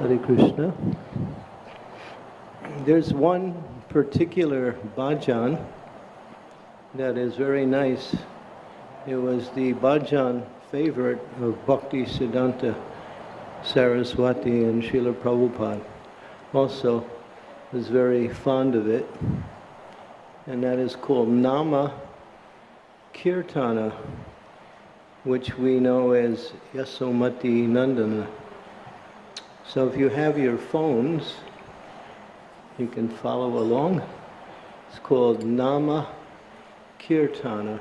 Hare Krishna. There's one particular bhajan that is very nice. It was the bhajan favorite of Bhakti Siddhanta Saraswati and Srila Prabhupada. Also was very fond of it. And that is called Nama Kirtana, which we know as Yasomati Nandana. So if you have your phones, you can follow along. It's called Nama Kirtana.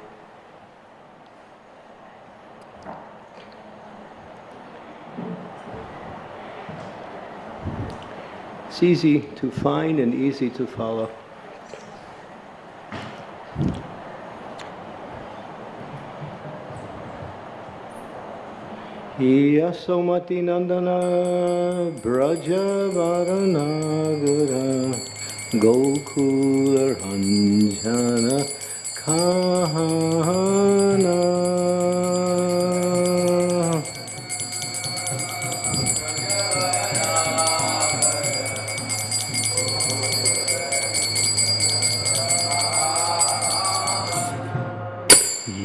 It's easy to find and easy to follow. Yasomati Nandana Brajavaranagara Gokula Ranjana Kahana.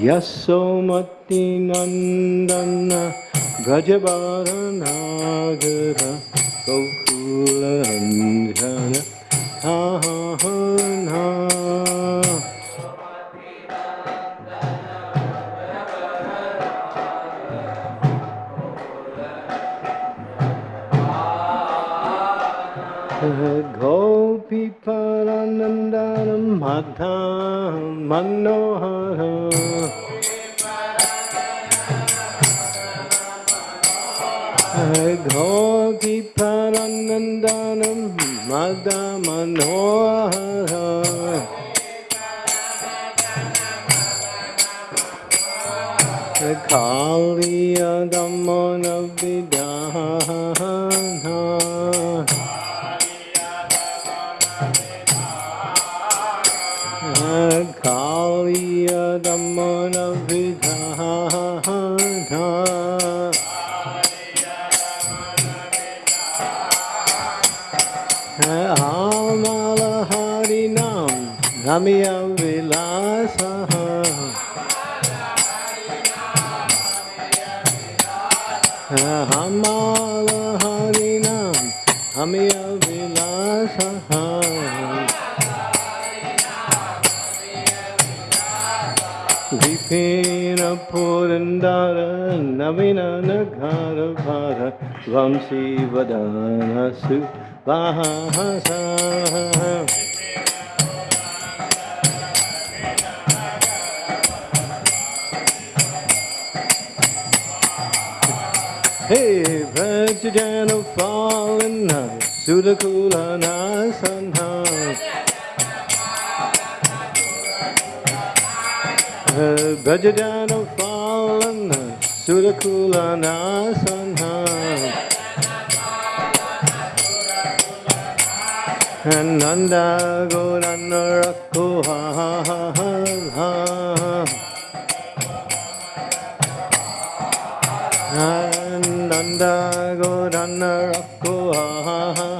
Yasomati Nandana गजबारनागरा कौकुलरञ्जन हा हा हा हा Gopi Paranandanam Madham Manno गोदीपरनन्दनं मदमनोहर कालियदमनविदाना कालियदमनविधा Harinam Namiya Vilasaha Amala Harinam Namiya Vilasaha Vipina Purandara Navina Nagara Bhara Vamsi Vadana Vajjana fallen Sudakula Nasanha Bhajadana fallen Sudakula Nasanha And Nanda Gorana Rakuha And Nanda Gorana Rakuha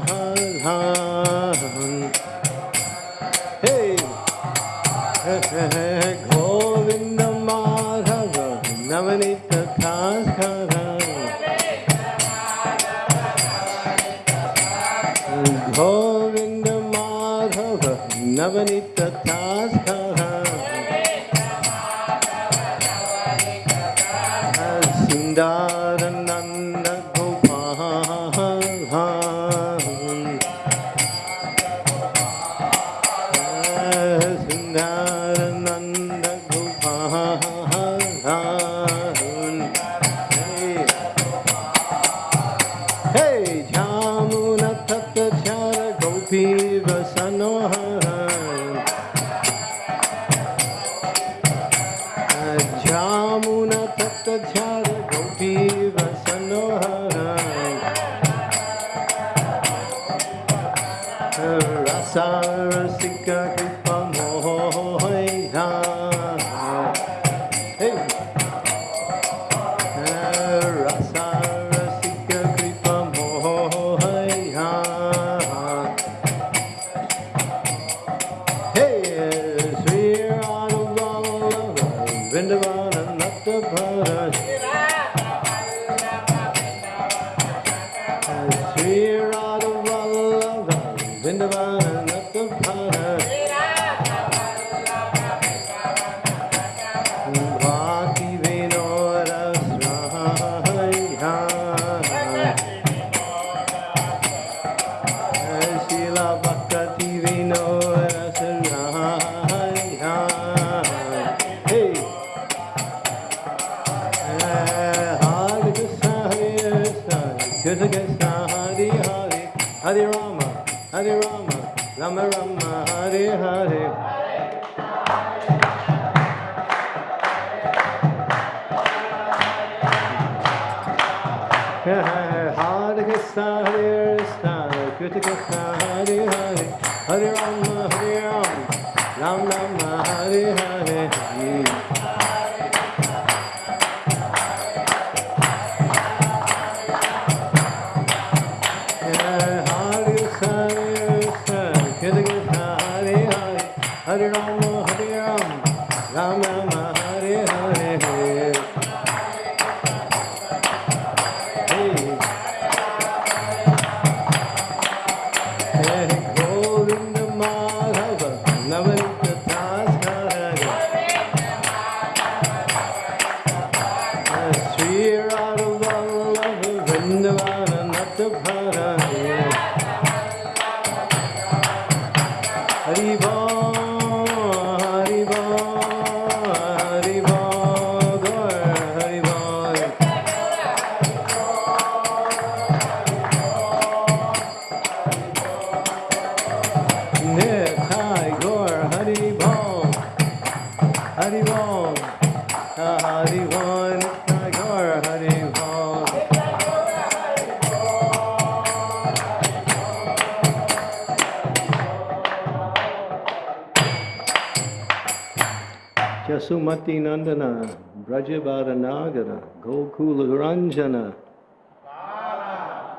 Jasumati Nandana, Brajabada Nagara, Gokula Ranjana,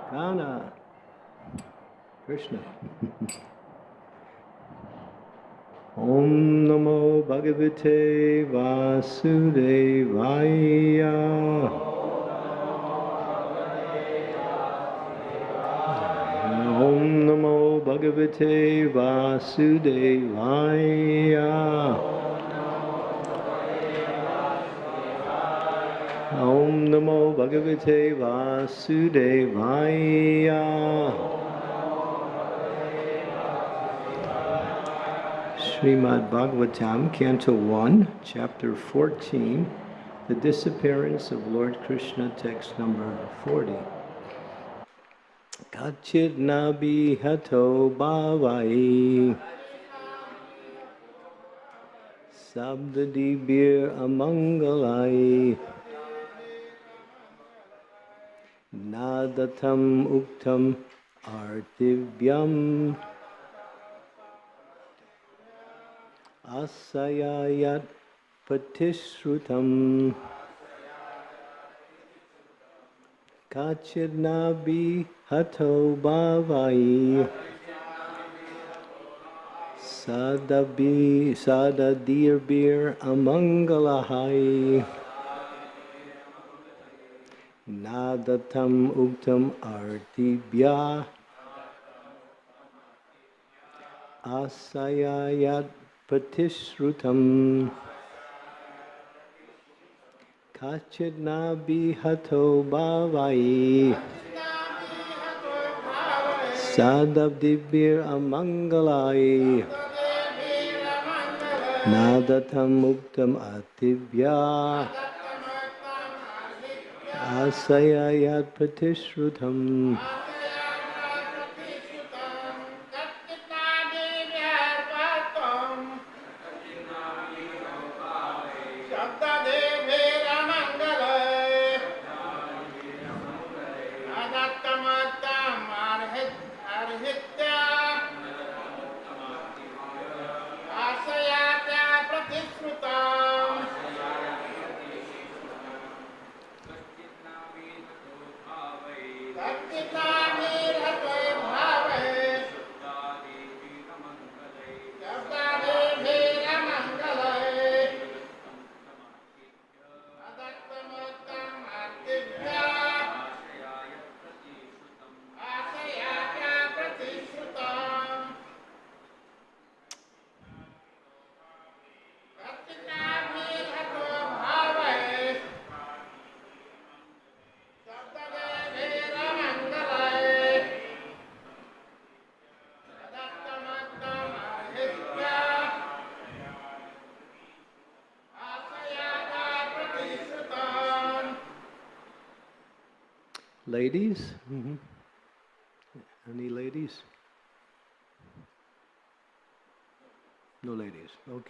Kana, Krishna. Om Namo Bhagavate Vasudevaya. Om Namo Bhagavate Vasudevaya. Om Namo Bhagavate Vasudevaya. Srimad Bhagavatam, Canto 1, Chapter 14, The Disappearance of Lord Krishna, text number 40. Kachit nabi hato bhavai. Sabdadibir amangalai. Nadatam uktam artivyam Asayayat patishrutam Kachidnabi hato bhavai Sadabi sadadirbir amangalahai Nadatam uktam artibhya Asayayat patishrutam Kachidnabi hato bhavai Sadabdibir amangalai Nadatam muktam atibhya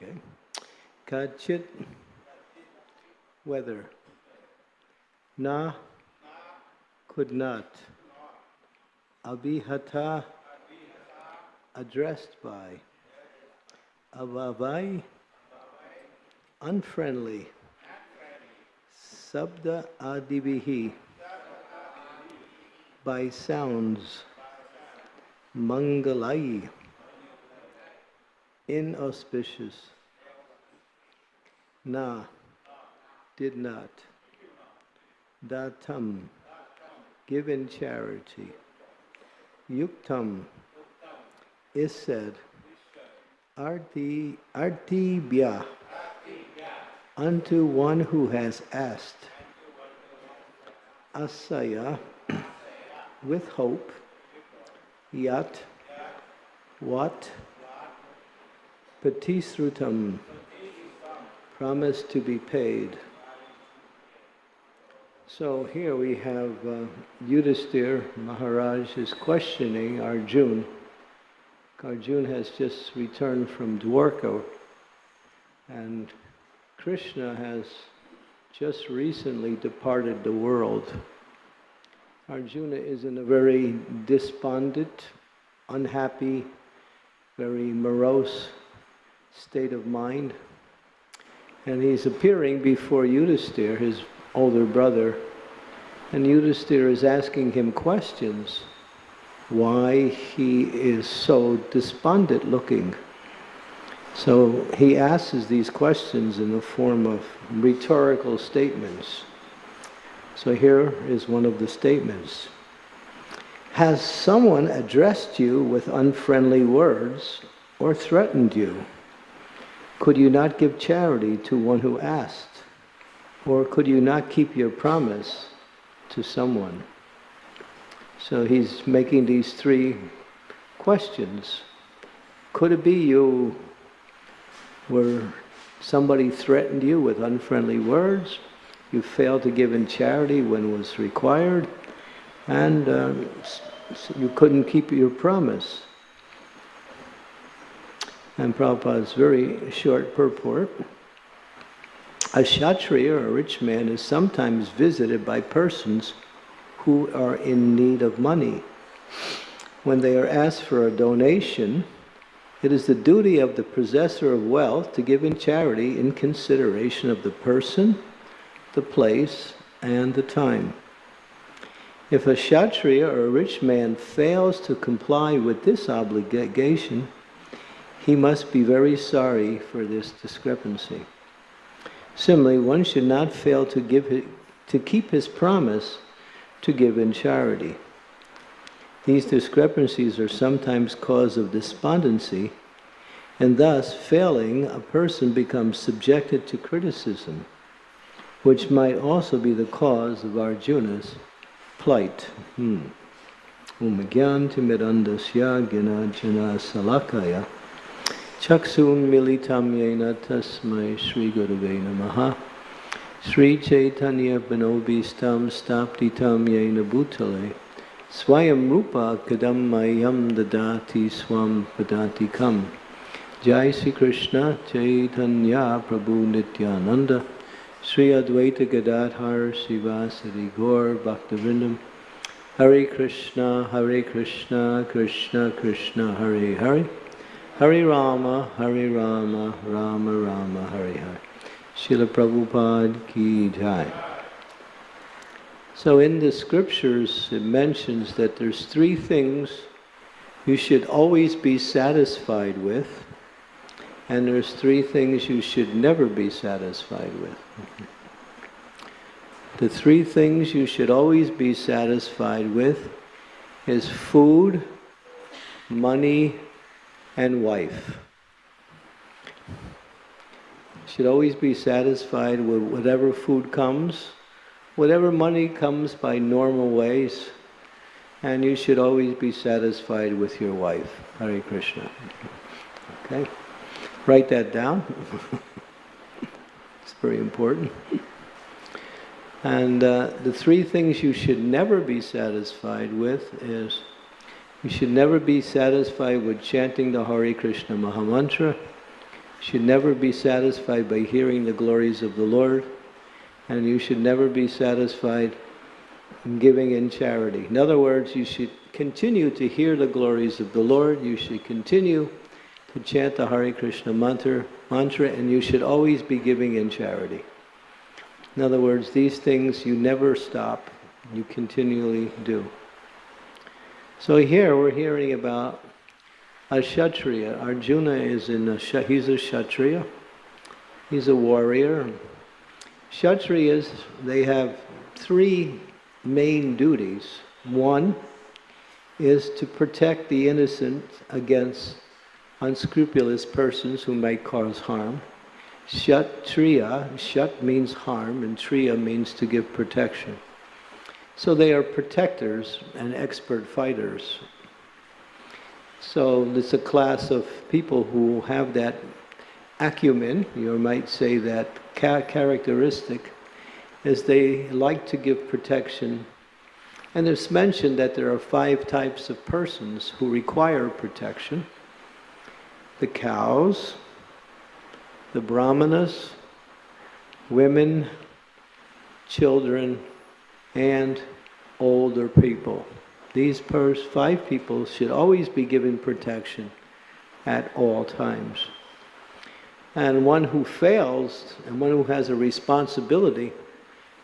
Okay. Kachit. Whether. Na. Could not. Abhihata. Addressed by. Avavai. Unfriendly. Sabda adivihi. By sounds. Mangalai inauspicious. Na, did not. Datam, give in charity. Yuktam, is said. Arti, artibhya, unto one who has asked. Asaya, with hope. Yat, what? Patisrutam, promise to be paid. So here we have uh, Yudhisthira Maharaj is questioning Arjun. Arjun has just returned from Dwarka and Krishna has just recently departed the world. Arjuna is in a very despondent, unhappy, very morose state of mind. And he's appearing before Yudhisthira, his older brother, and Yudhisthira is asking him questions why he is so despondent looking. So he asks these questions in the form of rhetorical statements. So here is one of the statements. Has someone addressed you with unfriendly words or threatened you? Could you not give charity to one who asked? Or could you not keep your promise to someone? So he's making these three questions. Could it be you were somebody threatened you with unfriendly words, you failed to give in charity when was required, and um, you couldn't keep your promise? And Prabhupada's very short purport. A kshatriya, or a rich man, is sometimes visited by persons who are in need of money. When they are asked for a donation, it is the duty of the possessor of wealth to give in charity in consideration of the person, the place, and the time. If a kshatriya or a rich man fails to comply with this obligation, he must be very sorry for this discrepancy. Similarly, one should not fail to, give his, to keep his promise to give in charity. These discrepancies are sometimes cause of despondency, and thus, failing, a person becomes subjected to criticism, which might also be the cause of Arjuna's plight. Hmm. Umagyantimirandasya ginajana salakaya Chaksun militam yena tasmai Sri Gurave Namaha. Sri Chaitanya Panobistam Staptitam yena bhutale. Swayam Rupa Kadam Mayam Dadati Swam Padatikam Jai Sri Krishna Chaitanya Prabhu Nityananda. Sri Advaita Gadadhar Srivasadi Gaur Bhaktivinoda Hare Krishna Hare Krishna Krishna Krishna Hare Hare Hare Rama, Hare Rama, Rama Rama, Hare Hare. Srila Prabhupada ki jai. So in the scriptures it mentions that there's three things you should always be satisfied with, and there's three things you should never be satisfied with. The three things you should always be satisfied with is food, money, and wife. Should always be satisfied with whatever food comes, whatever money comes by normal ways, and you should always be satisfied with your wife. Hare Krishna. Okay? Write that down. it's very important. And uh, the three things you should never be satisfied with is you should never be satisfied with chanting the Hare Krishna Mahamantra. You should never be satisfied by hearing the glories of the Lord. And you should never be satisfied in giving in charity. In other words, you should continue to hear the glories of the Lord. You should continue to chant the Hare Krishna mantra, mantra and you should always be giving in charity. In other words, these things you never stop, you continually do. So here we're hearing about a Kshatriya. Arjuna is in a, he's a Kshatriya. He's a warrior. Kshatriyas, they have three main duties. One is to protect the innocent against unscrupulous persons who might cause harm. Kshatriya, Shat means harm and Triya means to give protection. So they are protectors and expert fighters. So it's a class of people who have that acumen, you might say that characteristic, is they like to give protection. And it's mentioned that there are five types of persons who require protection. The cows, the brahmanas, women, children, and older people. These five people should always be given protection at all times. And one who fails, and one who has a responsibility,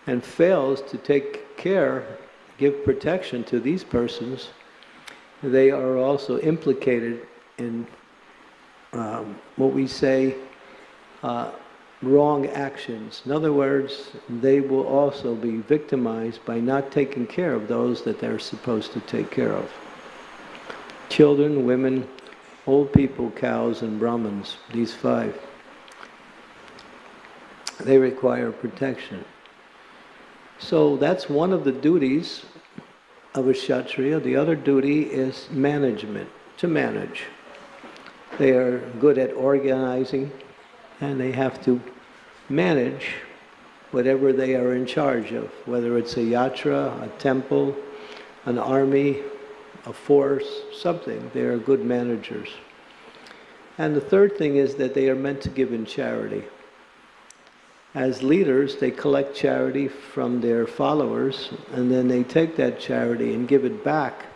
and fails to take care, give protection to these persons, they are also implicated in um, what we say uh, wrong actions. In other words, they will also be victimized by not taking care of those that they're supposed to take care of. Children, women, old people, cows, and Brahmins, these five, they require protection. So that's one of the duties of a Kshatriya. The other duty is management, to manage. They are good at organizing, and they have to manage whatever they are in charge of, whether it's a yatra, a temple, an army, a force, something. They are good managers. And the third thing is that they are meant to give in charity. As leaders, they collect charity from their followers, and then they take that charity and give it back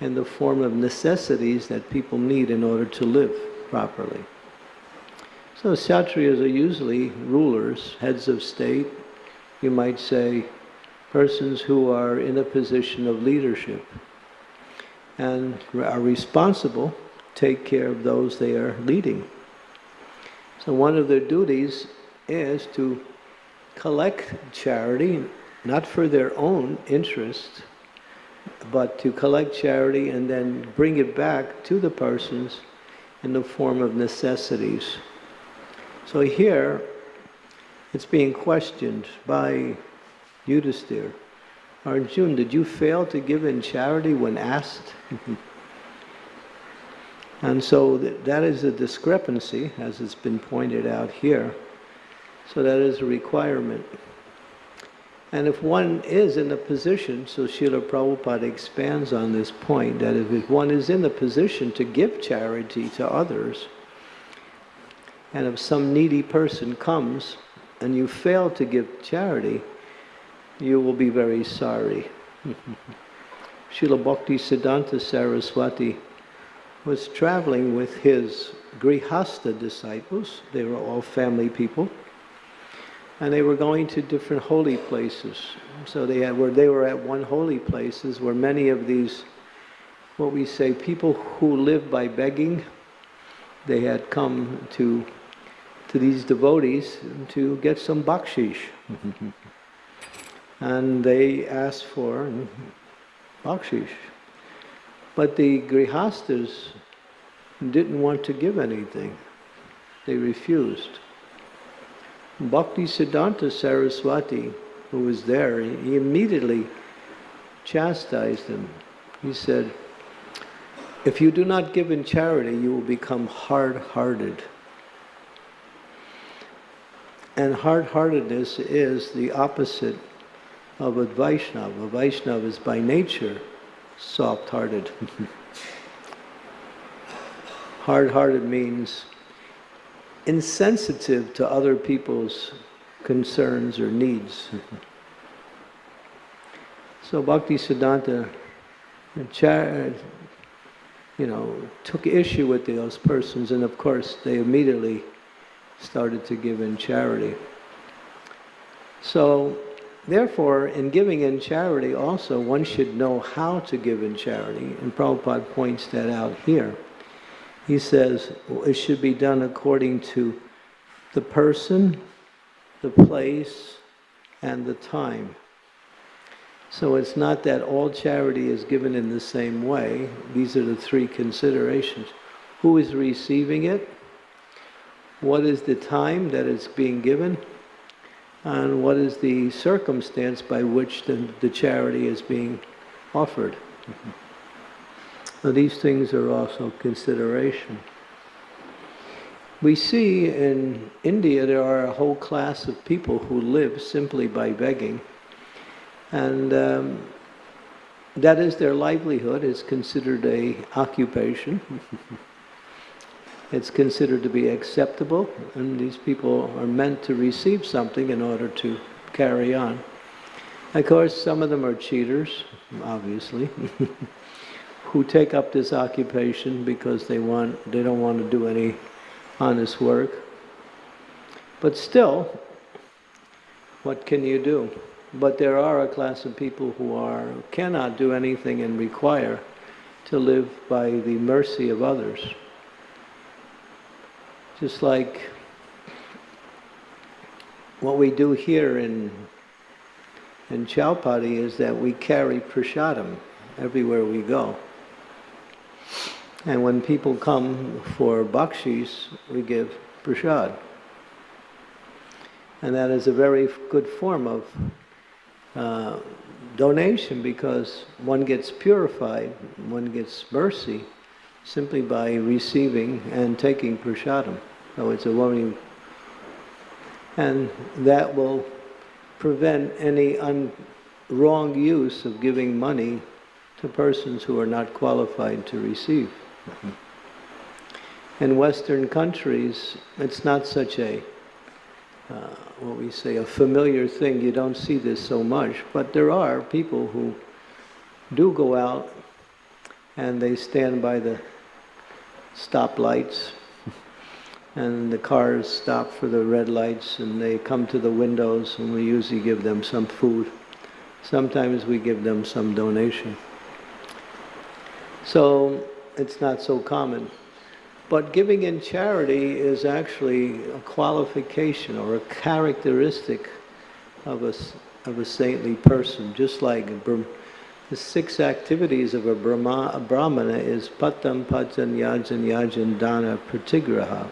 in the form of necessities that people need in order to live properly. So Kshatriyas are usually rulers, heads of state, you might say persons who are in a position of leadership and are responsible take care of those they are leading. So one of their duties is to collect charity, not for their own interest, but to collect charity and then bring it back to the persons in the form of necessities. So here, it's being questioned by Yudhisthira. Arjun, did you fail to give in charity when asked? and so that is a discrepancy, as it's been pointed out here. So that is a requirement. And if one is in a position, so Srila Prabhupada expands on this point, that if one is in the position to give charity to others, and if some needy person comes and you fail to give charity, you will be very sorry. Srila Bhakti Siddhanta Saraswati was traveling with his Grihastha disciples, they were all family people, and they were going to different holy places. So they had where they were at one holy places where many of these what we say people who live by begging, they had come to to these devotees to get some bakshish. Mm-hmm. and they asked for bakshish. But the grihasthas didn't want to give anything. They refused. Bhakti Siddhanta Saraswati, who was there, he immediately chastised them. He said, if you do not give in charity, you will become hard-hearted. And hard-heartedness is the opposite of a Vaishnava. A Vaishnava is by nature soft-hearted. Hard-hearted means insensitive to other people's concerns or needs. so Bhakti Siddhanta, uh, uh, you know, took issue with those persons and of course they immediately started to give in charity. So therefore, in giving in charity also, one should know how to give in charity, and Prabhupada points that out here. He says it should be done according to the person, the place, and the time. So it's not that all charity is given in the same way. These are the three considerations. Who is receiving it? What is the time that it's being given? And what is the circumstance by which the, the charity is being offered? Now these things are also consideration. We see in India there are a whole class of people who live simply by begging. And um, that is their livelihood, is considered a occupation. it's considered to be acceptable, and these people are meant to receive something in order to carry on. Of course, some of them are cheaters, obviously. who take up this occupation because they want they don't want to do any honest work. But still, what can you do? But there are a class of people who are cannot do anything and require to live by the mercy of others. Just like what we do here in in Chowpatty is that we carry prasadam everywhere we go. And when people come for bakshis, we give prasad. And that is a very good form of uh, donation because one gets purified, one gets mercy simply by receiving and taking prasadam. So it's a very, and that will prevent any un, wrong use of giving money to persons who are not qualified to receive. In Western countries, it's not such a, uh, what we say, a familiar thing. You don't see this so much. But there are people who do go out and they stand by the stoplights and the cars stop for the red lights and they come to the windows and we usually give them some food. Sometimes we give them some donation. So it's not so common. But giving in charity is actually a qualification or a characteristic of a, of a saintly person, just like the six activities of a, Brahma, a Brahmana is patam, pajan, yajan, yajan, dana, pratigraha.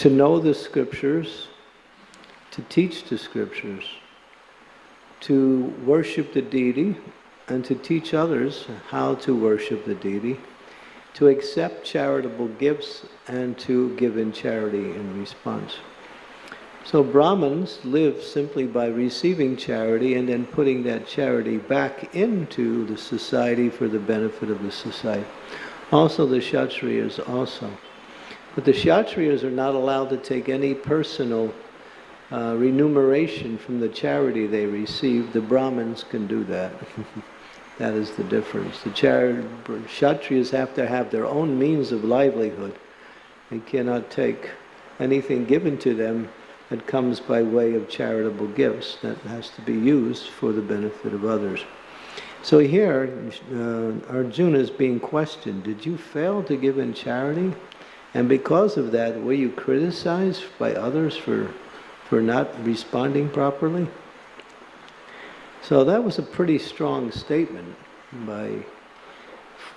To know the scriptures, to teach the scriptures, to worship the deity, and to teach others how to worship the deity, to accept charitable gifts, and to give in charity in response. So Brahmins live simply by receiving charity and then putting that charity back into the society for the benefit of the society. Also the Kshatriyas also. But the Kshatriyas are not allowed to take any personal uh, remuneration from the charity they receive. The Brahmins can do that. That is the difference. The Kshatriyas have to have their own means of livelihood. They cannot take anything given to them that comes by way of charitable gifts. That has to be used for the benefit of others. So here, uh, Arjuna is being questioned. Did you fail to give in charity? And because of that, were you criticized by others for, for not responding properly? So that was a pretty strong statement by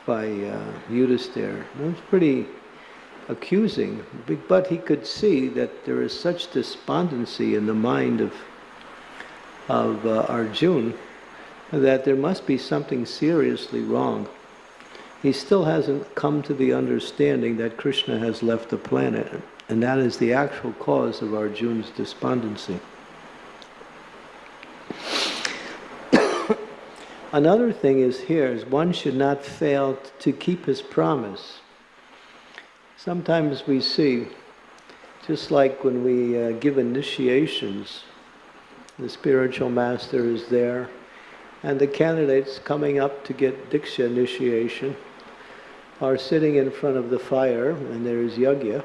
by uh, Yudhisthira. It was pretty accusing, but he could see that there is such despondency in the mind of of uh, Arjun that there must be something seriously wrong. He still hasn't come to the understanding that Krishna has left the planet, and that is the actual cause of Arjun's despondency. Another thing is here is one should not fail to keep his promise. Sometimes we see, just like when we uh, give initiations, the spiritual master is there, and the candidates coming up to get Diksha initiation are sitting in front of the fire, and there is Yagya.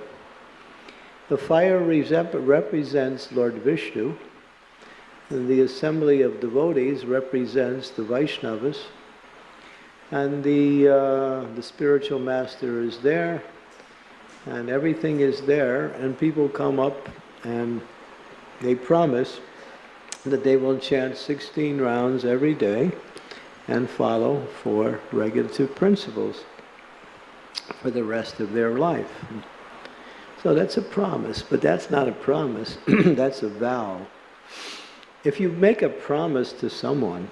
The fire represents Lord Vishnu, and the assembly of devotees represents the Vaishnavas, and the, uh, the spiritual master is there, and everything is there, and people come up and they promise that they will chant 16 rounds every day and follow four regulative principles for the rest of their life. So that's a promise, but that's not a promise, that's a vow. If you make a promise to someone,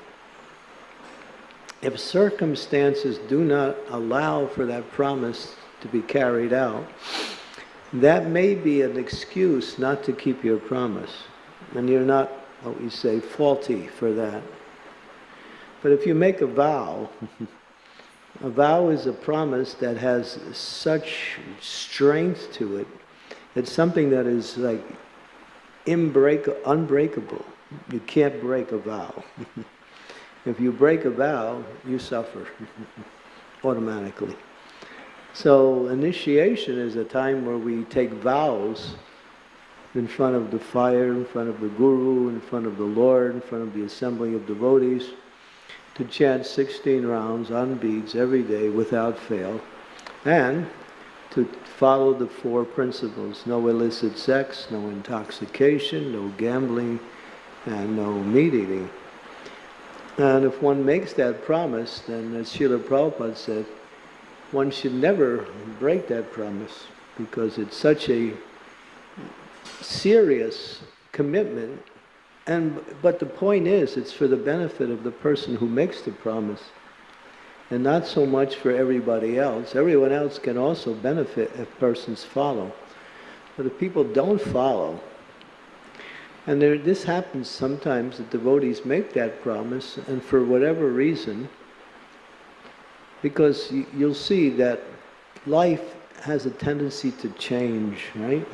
if circumstances do not allow for that promise to be carried out, that may be an excuse not to keep your promise. And you're not, what we say, faulty for that. But if you make a vow, a vow is a promise that has such strength to it. It's something that is like unbreakable. You can't break a vow. if you break a vow, you suffer automatically. So initiation is a time where we take vows in front of the fire, in front of the guru, in front of the Lord, in front of the assembly of devotees, to chant 16 rounds on beads every day without fail, and to follow the four principles no illicit sex, no intoxication, no gambling, and no meat eating. And if one makes that promise, then as Srila Prabhupada said, one should never break that promise because it's such a serious commitment. And but the point is, it's for the benefit of the person who makes the promise, and not so much for everybody else. Everyone else can also benefit if persons follow, but if people don't follow, and there, this happens sometimes that devotees make that promise, and for whatever reason, because you, you'll see that life has a tendency to change, right?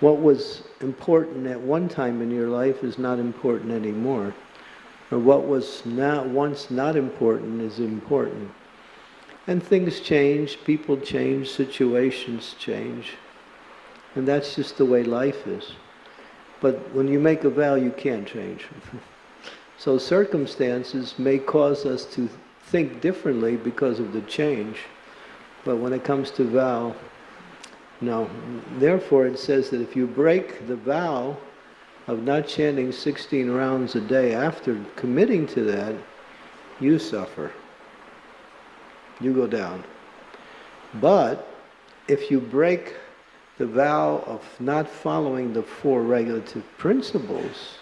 What was important at one time in your life is not important anymore. Or what was not, once not important is important. And things change, people change, situations change. And that's just the way life is. But when you make a vow, you can't change. so circumstances may cause us to think differently because of the change. But when it comes to vow, no. Therefore, it says that if you break the vow of not chanting 16 rounds a day after committing to that, you suffer. You go down. But if you break the vow of not following the four regulative principles,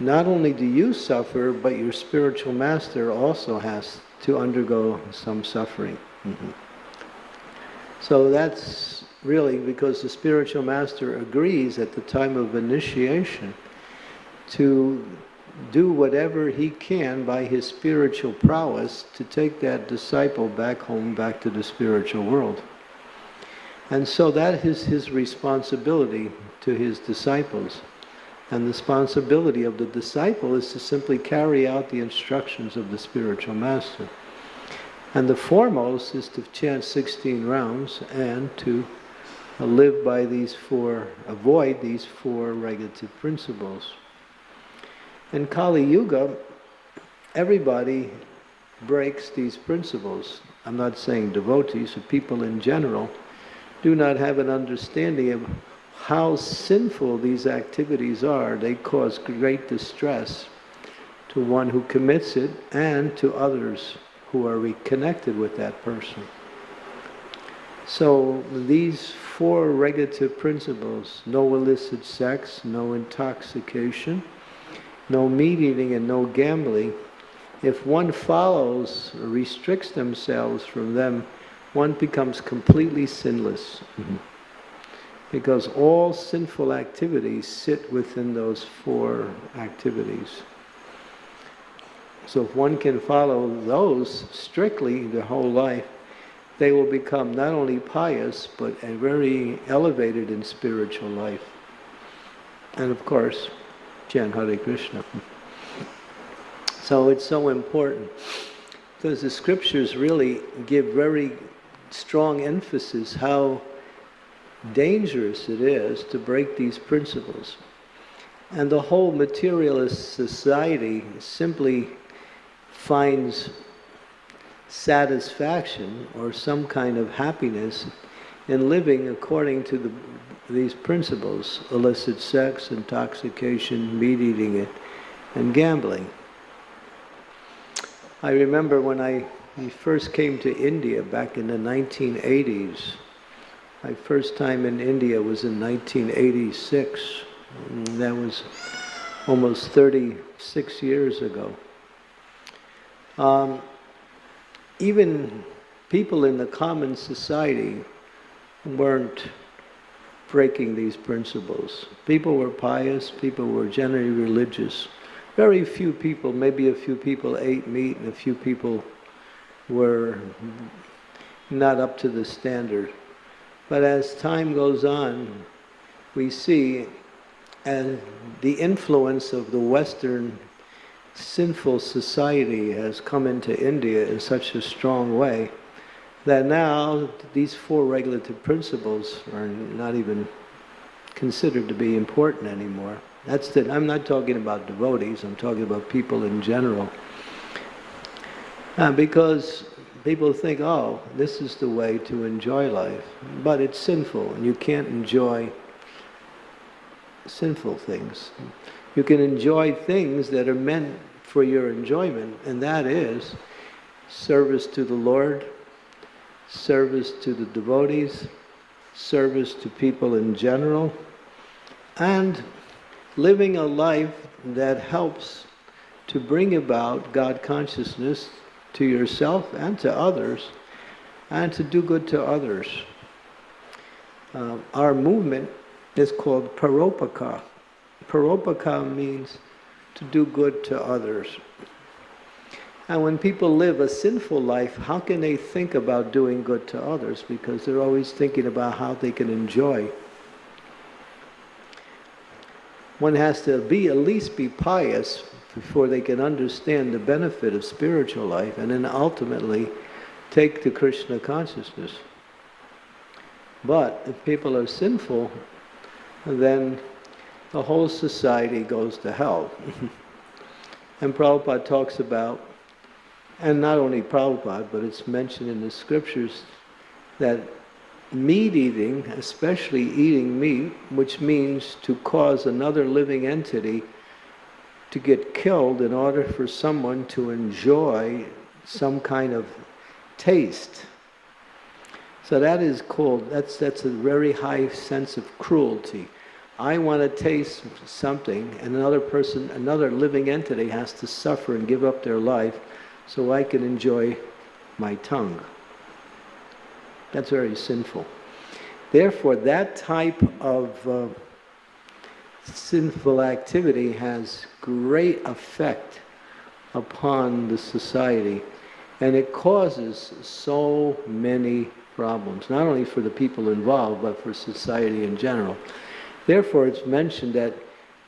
not only do you suffer, but your spiritual master also has to undergo some suffering. Mm-hmm. So that's really because the spiritual master agrees at the time of initiation to do whatever he can by his spiritual prowess to take that disciple back home, back to the spiritual world. And so that is his responsibility to his disciples. And the responsibility of the disciple is to simply carry out the instructions of the spiritual master. And the foremost is to chant 16 rounds and to live by these four, avoid these four regulative principles. In Kali Yuga, everybody breaks these principles. I'm not saying devotees, but people in general do not have an understanding of how sinful these activities are. They cause great distress to one who commits it and to others who are reconnected with that person. So these four regulative principles, no illicit sex, no intoxication, no meat eating and no gambling, if one follows or restricts themselves from them, one becomes completely sinless. Mm-hmm. Because all sinful activities sit within those four activities. So if one can follow those strictly their whole life, they will become not only pious, but very elevated in spiritual life. And of course, chant Hare Krishna. So it's so important because the scriptures really give very strong emphasis how dangerous it is to break these principles. And the whole materialist society simply finds satisfaction or some kind of happiness in living according to the, these principles illicit sex, intoxication, meat eating, and gambling. I remember when I first came to India back in the 1980s. My first time in India was in 1986. Mm, that was almost 36 years ago. Um, even people in the common society weren't breaking these principles. People were pious, people were generally religious. Very few people, maybe a few people ate meat and a few people were not up to the standard. But as time goes on, we see and the influence of the Western sinful society has come into India in such a strong way that now these four regulative principles are not even considered to be important anymore. That's the, I'm not talking about devotees, I'm talking about people in general. Uh, because people think, oh, this is the way to enjoy life. But it's sinful, and you can't enjoy sinful things. You can enjoy things that are meant for your enjoyment, and that is service to the Lord, service to the devotees, service to people in general, and living a life that helps to bring about God consciousness to yourself and to others, and to do good to others. Uh, our movement is called Paropaka. Paropaka means to do good to others. And when people live a sinful life, how can they think about doing good to others? Because they're always thinking about how they can enjoy. One has to be at least be pious before they can understand the benefit of spiritual life and then ultimately take to Krishna consciousness. But if people are sinful, then the whole society goes to hell. and Prabhupada talks about, and not only Prabhupada, but it's mentioned in the scriptures that meat eating, especially eating meat, which means to cause another living entity to get killed in order for someone to enjoy some kind of taste. So that is called, that's, that's a very high sense of cruelty. I want to taste something, and another person, another living entity has to suffer and give up their life so I can enjoy my tongue. That's very sinful. Therefore, that type of uh, sinful activity has great effect upon the society and it causes so many problems, not only for the people involved, but for society in general. Therefore, it's mentioned that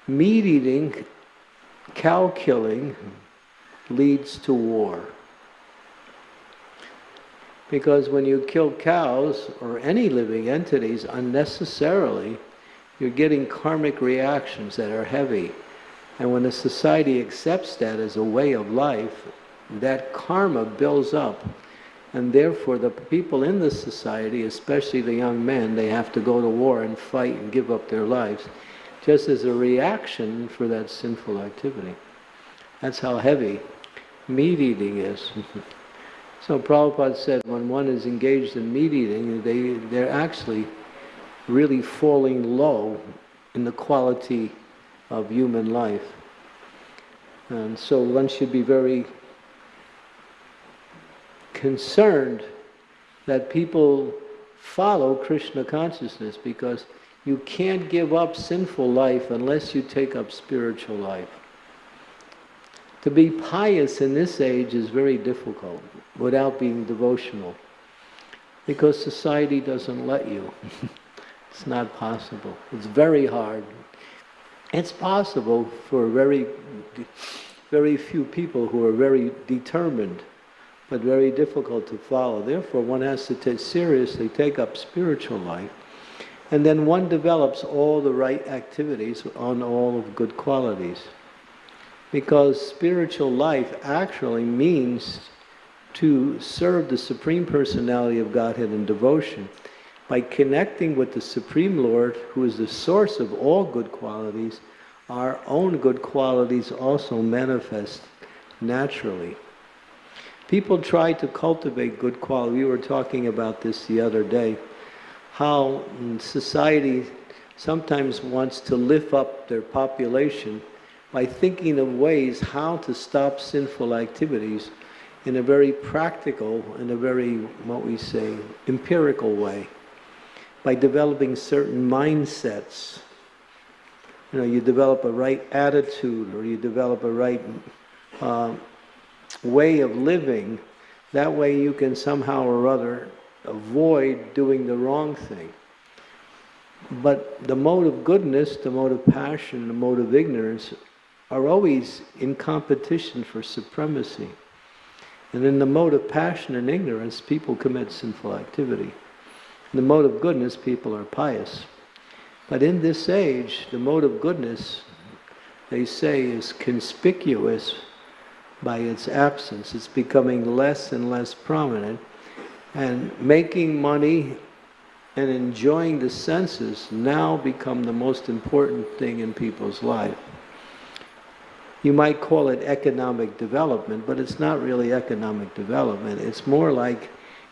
meat eating, cow killing, leads to war. Because when you kill cows or any living entities unnecessarily, you're getting karmic reactions that are heavy. And when a society accepts that as a way of life, that karma builds up and therefore, the people in the society, especially the young men, they have to go to war and fight and give up their lives, just as a reaction for that sinful activity. That's how heavy meat eating is. so Prabhupada said when one is engaged in meat eating, they, they're actually really falling low in the quality of human life. And so one should be very concerned that people follow Krishna consciousness because you can't give up sinful life unless you take up spiritual life. To be pious in this age is very difficult without being devotional because society doesn't let you. it's not possible. It's very hard. It's possible for very, very few people who are very determined, but very difficult to follow. Therefore, one has to take seriously take up spiritual life, and then one develops all the right activities on all of good qualities. Because spiritual life actually means to serve the Supreme Personality of Godhead in devotion by connecting with the Supreme Lord, who is the source of all good qualities, our own good qualities also manifest naturally. People try to cultivate good quality. We were talking about this the other day, how society sometimes wants to lift up their population by thinking of ways how to stop sinful activities in a very practical, in a very, what we say, empirical way, by developing certain mindsets. You know, you develop a right attitude or you develop a right uh, way of living. That way you can somehow or other avoid doing the wrong thing. But the mode of goodness, the mode of passion, the mode of ignorance are always in competition for supremacy. And in the mode of passion and ignorance, people commit sinful activity. In the mode of goodness, people are pious. But in this age, the mode of goodness, they say, is conspicuous by its absence. It's becoming less and less prominent. And making money and enjoying the senses now become the most important thing in people's life. You might call it economic development, but it's not really economic development. It's more like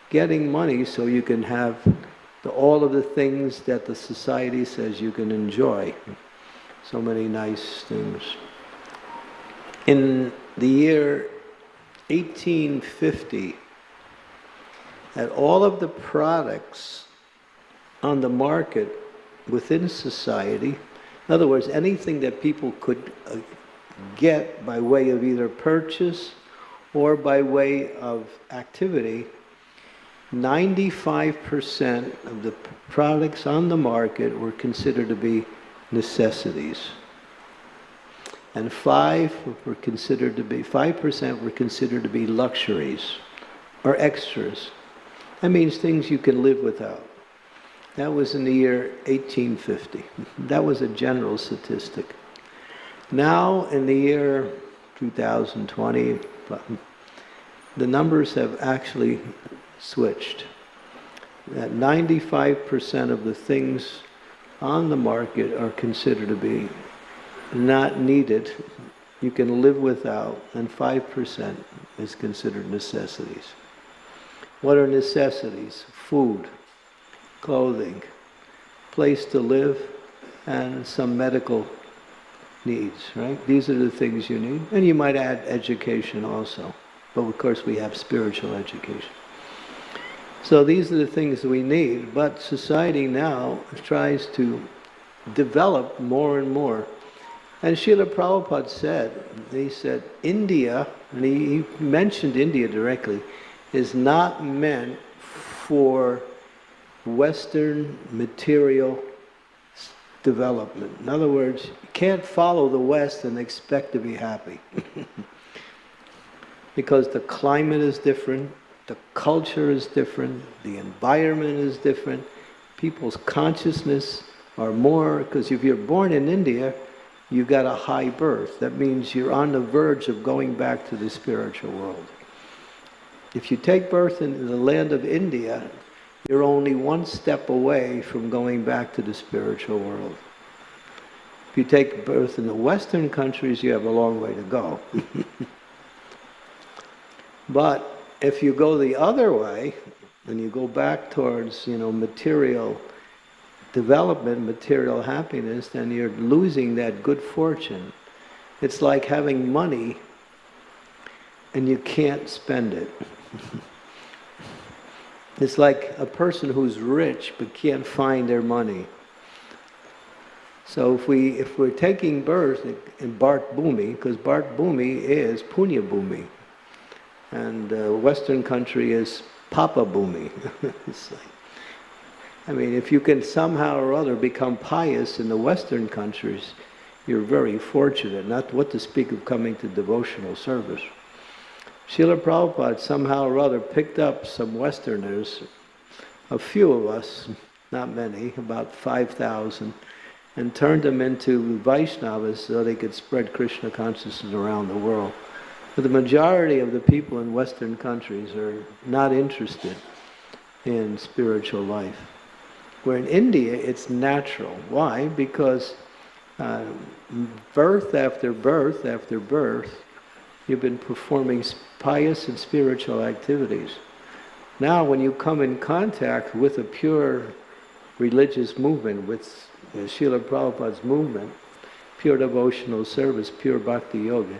getting money so you can have the, all of the things that the society says you can enjoy. So many nice things. In the year 1850, that all of the products on the market within society, in other words, anything that people could uh, get by way of either purchase or by way of activity, 95% of the products on the market were considered to be necessities. And 5 were considered to be 5% were considered to be luxuries or extras. That means things you can live without. That was in the year 1850. That was a general statistic. Now, in the year 2020, the numbers have actually switched. That 95% of the things on the market are considered to be not needed, you can live without, and 5% is considered necessities. What are necessities? Food, clothing, place to live, and some medical needs, right? These are the things you need. And you might add education also. But of course we have spiritual education. So these are the things we need. But society now tries to develop more and more. And Srila Prabhupada said, he said, India, and he, he mentioned India directly, is not meant for Western material development. In other words, you can't follow the West and expect to be happy. because the climate is different, the culture is different, the environment is different, people's consciousness are more, because if you're born in India, you got a high birth. That means you're on the verge of going back to the spiritual world. If you take birth in the land of India, you're only one step away from going back to the spiritual world. If you take birth in the Western countries, you have a long way to go. but if you go the other way, and you go back towards, you know, material development, material happiness, then you're losing that good fortune. It's like having money and you can't spend it. It's like a person who's rich but can't find their money. So if we if we're taking birth in Bharat Bhumi, because Bharat Bhumi is Punya Bhumi, and uh, Western country is Papa Bhumi. like, I mean, if you can somehow or other become pious in the Western countries, you're very fortunate. Not what to speak of coming to devotional service. Srila Prabhupada somehow or other picked up some Westerners, a few of us, not many, about 5,000, and turned them into Vaishnavas so they could spread Krishna consciousness around the world. But the majority of the people in Western countries are not interested in spiritual life. Where in India, it's natural. Why? Because uh, birth after birth after birth, you've been performing pious and spiritual activities. Now, when you come in contact with a pure religious movement, with uh, Srila Prabhupada's movement, pure devotional service, pure bhakti yoga,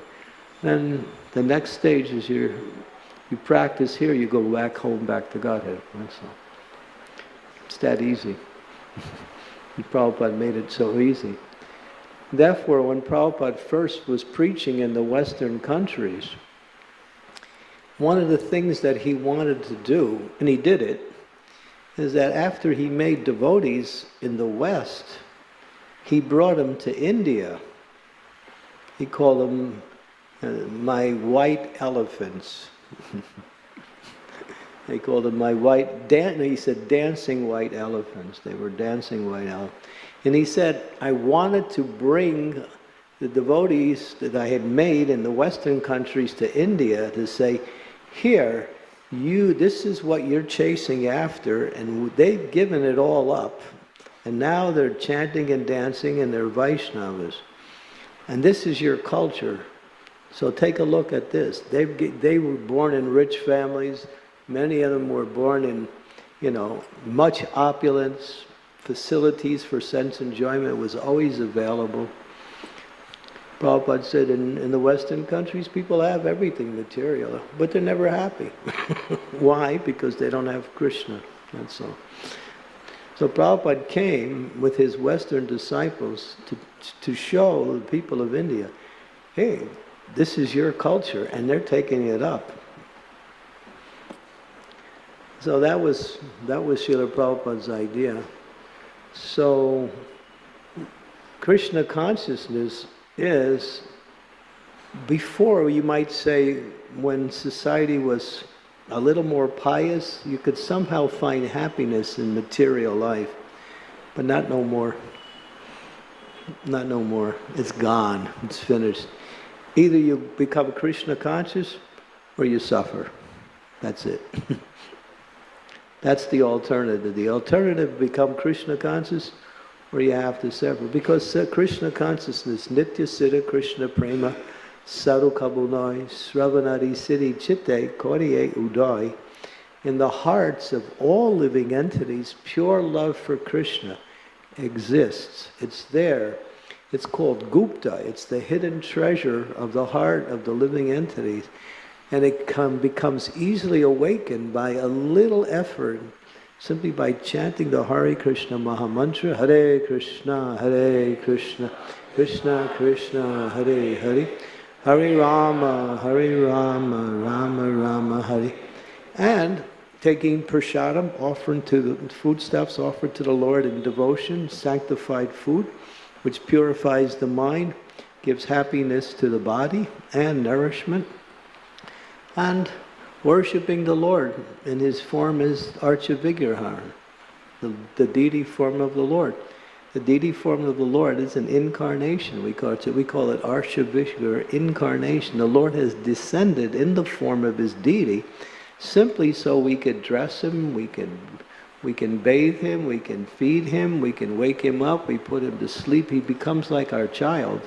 then the next stage is you you practice here, you go back home, back to Godhead. That's all. It's that easy. Prabhupada made it so easy. Therefore, when Prabhupada first was preaching in the Western countries, one of the things that he wanted to do, and he did it, is that after he made devotees in the West, he brought them to India. He called them uh, my white elephants. they called them my white, dan- he said dancing white elephants. They were dancing white elephants. And he said, I wanted to bring the devotees that I had made in the Western countries to India to say, here, you, this is what you're chasing after, and they've given it all up. And now they're chanting and dancing and they're Vaishnavas. And this is your culture. So take a look at this. They, they were born in rich families. Many of them were born in, you know, much opulence, facilities for sense enjoyment was always available. Prabhupada said in, in the Western countries, people have everything material, but they're never happy. Why? Because they don't have Krishna, that's all. So Prabhupada came with his Western disciples to, to show the people of India, hey, this is your culture, and they're taking it up. So that was, that was Srila Prabhupada's idea. So, Krishna consciousness is before, you might say, when society was a little more pious, you could somehow find happiness in material life, but not no more. Not no more. It's gone. It's finished. Either you become Krishna conscious or you suffer. That's it. That's the alternative. The alternative become Krishna conscious or you have to sever. Because uh, Krishna consciousness, Nitya Siddha Krishna Prema, Saru Kabunai, Sravanadi Siddhi Chitte, Koriye Udai, in the hearts of all living entities, pure love for Krishna exists. It's there. It's called Gupta. It's the hidden treasure of the heart of the living entities and it come, becomes easily awakened by a little effort, simply by chanting the Hare Krishna Mahamantra, Hare Krishna, Hare Krishna, Krishna Krishna, Hare Hare, Hare Rama, Hare Rama, Rama Rama, Hare. And taking prasadam, offering to the foodstuffs offered to the Lord in devotion, sanctified food, which purifies the mind, gives happiness to the body and nourishment and worshipping the Lord in his form as Archavigrahar, the, the deity form of the Lord. The deity form of the Lord is an incarnation. We call it, we call it Archavigar incarnation. The Lord has descended in the form of his deity simply so we could dress him, we can we can bathe him, we can feed him, we can wake him up, we put him to sleep. He becomes like our child.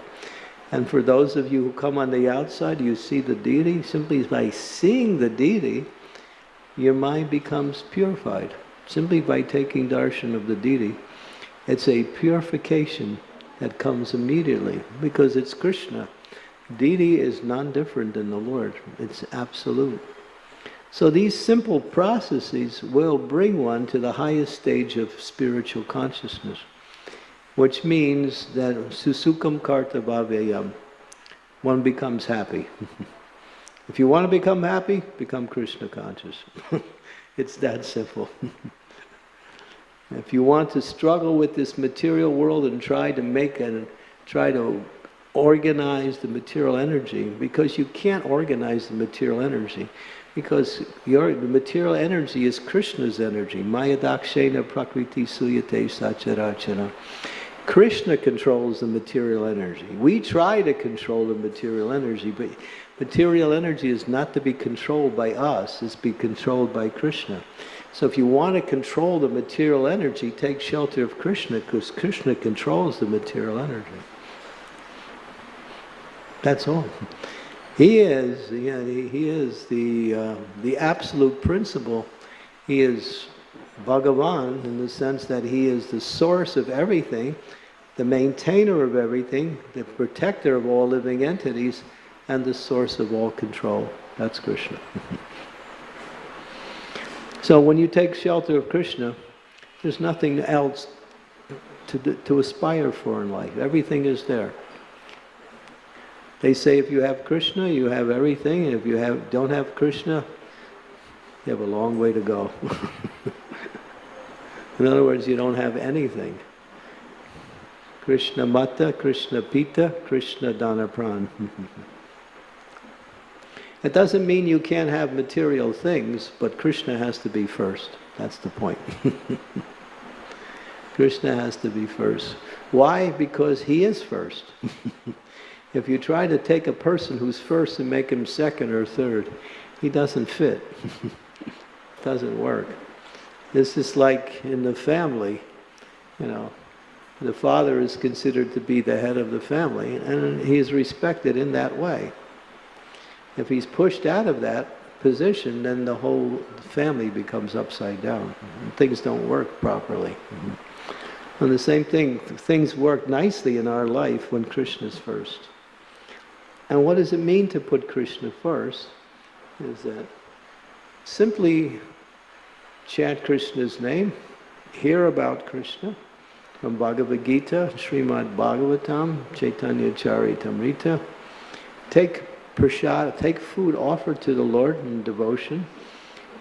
And for those of you who come on the outside, you see the deity, simply by seeing the deity, your mind becomes purified. Simply by taking darshan of the deity, it's a purification that comes immediately because it's Krishna. Deity is non-different than the Lord. It's absolute. So these simple processes will bring one to the highest stage of spiritual consciousness. Which means that susukham kartum avyayam, one becomes happy. if you want to become happy, become Krishna conscious. it's that simple. if you want to struggle with this material world and try to make it, try to organize the material energy, because you can't organize the material energy, because your, the material energy is Krishna's energy. Maya dakshena prakriti suyate sacharachara. Krishna controls the material energy. We try to control the material energy, but material energy is not to be controlled by us, it's to be controlled by Krishna. So if you want to control the material energy, take shelter of Krishna, because Krishna controls the material energy. That's all. He is, yeah, he is the, uh, the absolute principle. He is Bhagavan in the sense that he is the source of everything, the maintainer of everything, the protector of all living entities, and the source of all control. That's Krishna. so when you take shelter of Krishna, there's nothing else to, to aspire for in life. Everything is there. They say if you have Krishna, you have everything, if you have don't have Krishna, you have a long way to go. in other words, you don't have anything. Krishna Mata, Krishna Pita, Krishna Dhanapran. it doesn't mean you can't have material things, but Krishna has to be first. That's the point. Krishna has to be first. Why? Because he is first. if you try to take a person who's first and make him second or third, he doesn't fit. doesn't work. This is like in the family, you know, the father is considered to be the head of the family, and he is respected in that way. If he's pushed out of that position, then the whole family becomes upside down. Mm-hmm. Things don't work properly. Mm-hmm. And the same thing, things work nicely in our life when Krishna's first. And what does it mean to put Krishna first? Is that simply chant Krishna's name, hear about Krishna, from Bhagavad Gita, Srimad Bhagavatam, Chaitanya Charitamrita. Take prasad, take food offered to the Lord in devotion.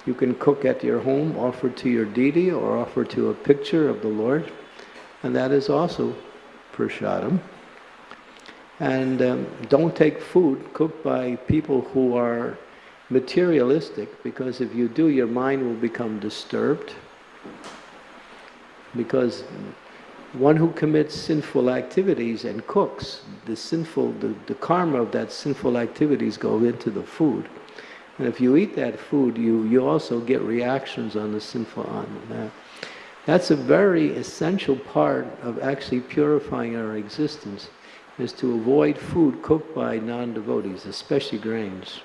You can cook at your home, offer to your deity, or offer to a picture of the Lord. And that is also prasadam. And um, don't take food cooked by people who are materialistic, because if you do, your mind will become disturbed. Because one who commits sinful activities and cooks, the sinful, the, the karma of that sinful activities go into the food. And if you eat that food, you, you also get reactions on the sinful on that. That's a very essential part of actually purifying our existence, is to avoid food cooked by non-devotees, especially grains.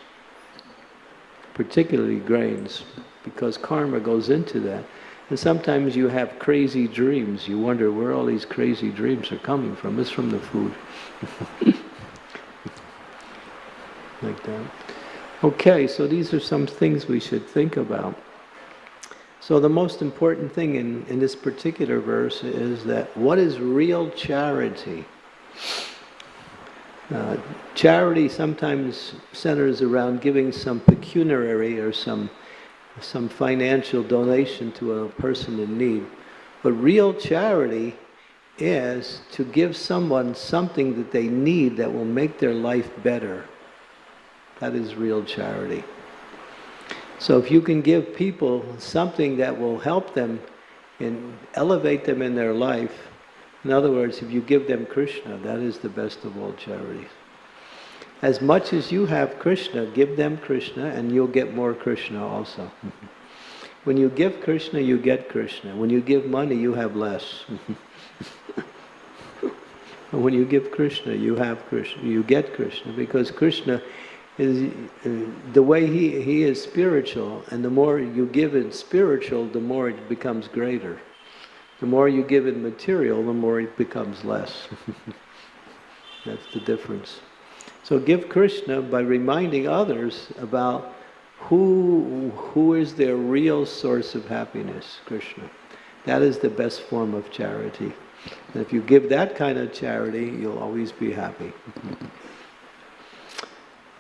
Particularly grains, because karma goes into that. And sometimes you have crazy dreams. You wonder where all these crazy dreams are coming from. It's from the food. like that. Okay, so these are some things we should think about. So the most important thing in, in this particular verse is that what is real charity? Uh, charity sometimes centers around giving some pecuniary or some some financial donation to a person in need. But real charity is to give someone something that they need that will make their life better. That is real charity. So if you can give people something that will help them and elevate them in their life, in other words, if you give them Krishna, that is the best of all charities. As much as you have Krishna, give them Krishna and you'll get more Krishna also. when you give Krishna, you get Krishna. When you give money, you have less. when you give Krishna, you have Krishna, you get Krishna because Krishna is uh, the way he, he is spiritual and the more you give in spiritual, the more it becomes greater. The more you give in material, the more it becomes less. That's the difference. So give Krishna by reminding others about who, who is their real source of happiness, Krishna. That is the best form of charity. And if you give that kind of charity, you'll always be happy.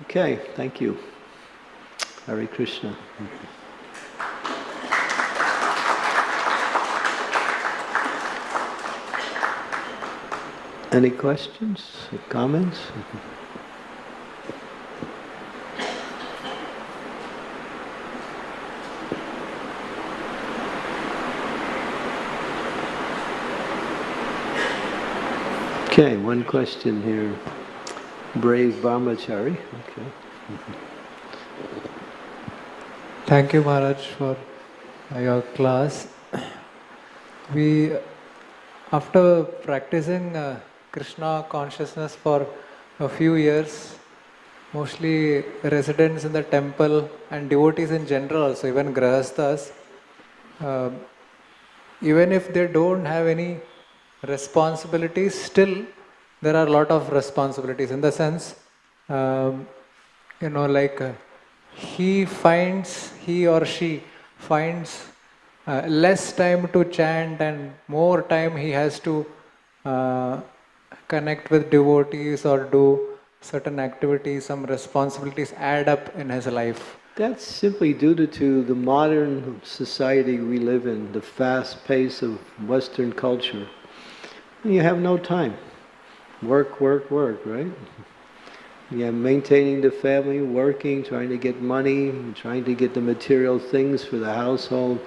Okay, thank you. Hare Krishna. Any questions, comments? Okay, one question here. Brave Brahmachari. Okay. Thank you, Maharaj, for your class. We, after practicing uh, Krishna consciousness for a few years, mostly residents in the temple and devotees in general, also even grihasthas, uh, even if they don't have any responsibilities, still there are a lot of responsibilities in the sense, um, you know, like uh, he finds, he or she finds uh, less time to chant and more time he has to uh, connect with devotees or do certain activities, some responsibilities add up in his life. That's simply due to, to the modern society we live in, the fast pace of Western culture. You have no time. Work, work, work, right? Yeah, maintaining the family, working, trying to get money, trying to get the material things for the household.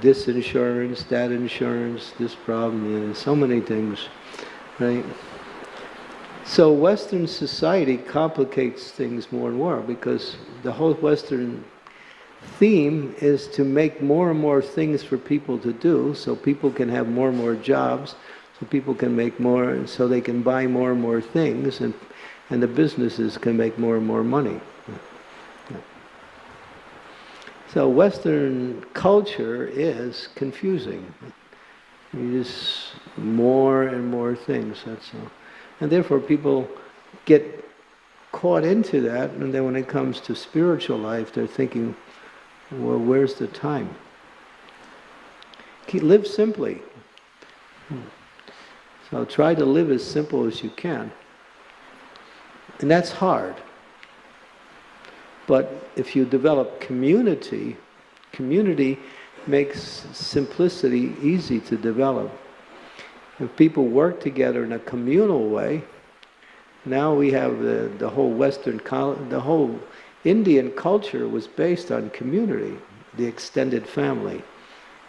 This insurance, that insurance, this problem, yeah, so many things, right? So Western society complicates things more and more because the whole Western theme is to make more and more things for people to do so people can have more and more jobs, so people can make more, and so they can buy more and more things, and, and the businesses can make more and more money. So Western culture is confusing. Just more and more things, that's all. And therefore people get caught into that, and then when it comes to spiritual life, they're thinking, well, where's the time? Keep, live simply. So try to live as simple as you can. And that's hard. But if you develop community, community makes simplicity easy to develop. If people work together in a communal way, now we have the, the whole Western, the whole Indian culture was based on community, the extended family.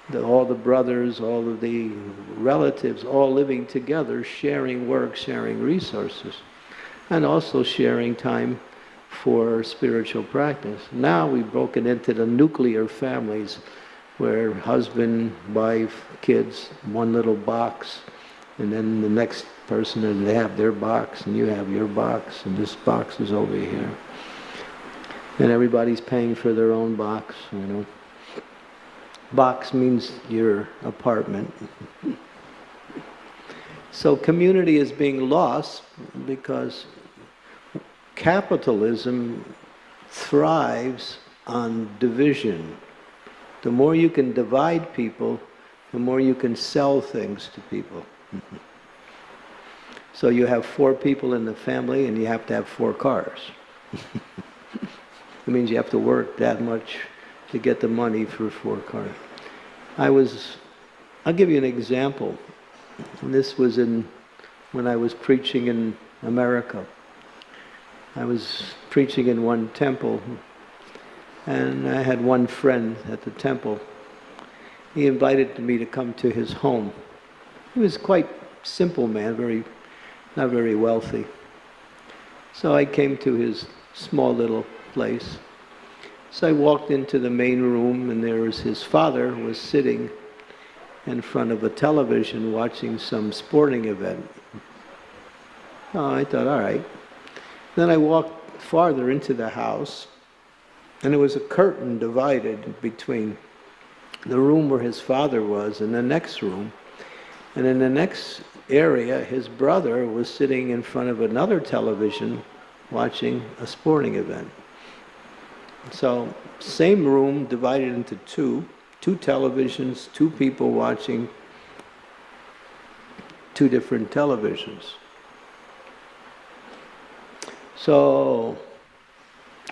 The, all the brothers, all of the relatives, all living together, sharing work, sharing resources, and also sharing time for spiritual practice. Now we've broken into the nuclear families where husband, wife, kids, one little box, and then the next person, and they have their box, and you have your box, and this box is over here and everybody's paying for their own box, you know. Box means your apartment. so community is being lost because capitalism thrives on division. The more you can divide people, the more you can sell things to people. so you have four people in the family and you have to have four cars. It means you have to work that much to get the money for a four car. I was, I'll give you an example. And this was in, when I was preaching in America. I was preaching in one temple, and I had one friend at the temple. He invited me to come to his home. He was quite simple man, very, not very wealthy. So I came to his small little place. So I walked into the main room and there was his father was sitting in front of a television watching some sporting event. Oh, I thought, all right. Then I walked farther into the house and there was a curtain divided between the room where his father was and the next room. And in the next area, his brother was sitting in front of another television watching a sporting event. So, same room divided into two, two televisions, two people watching two different televisions. So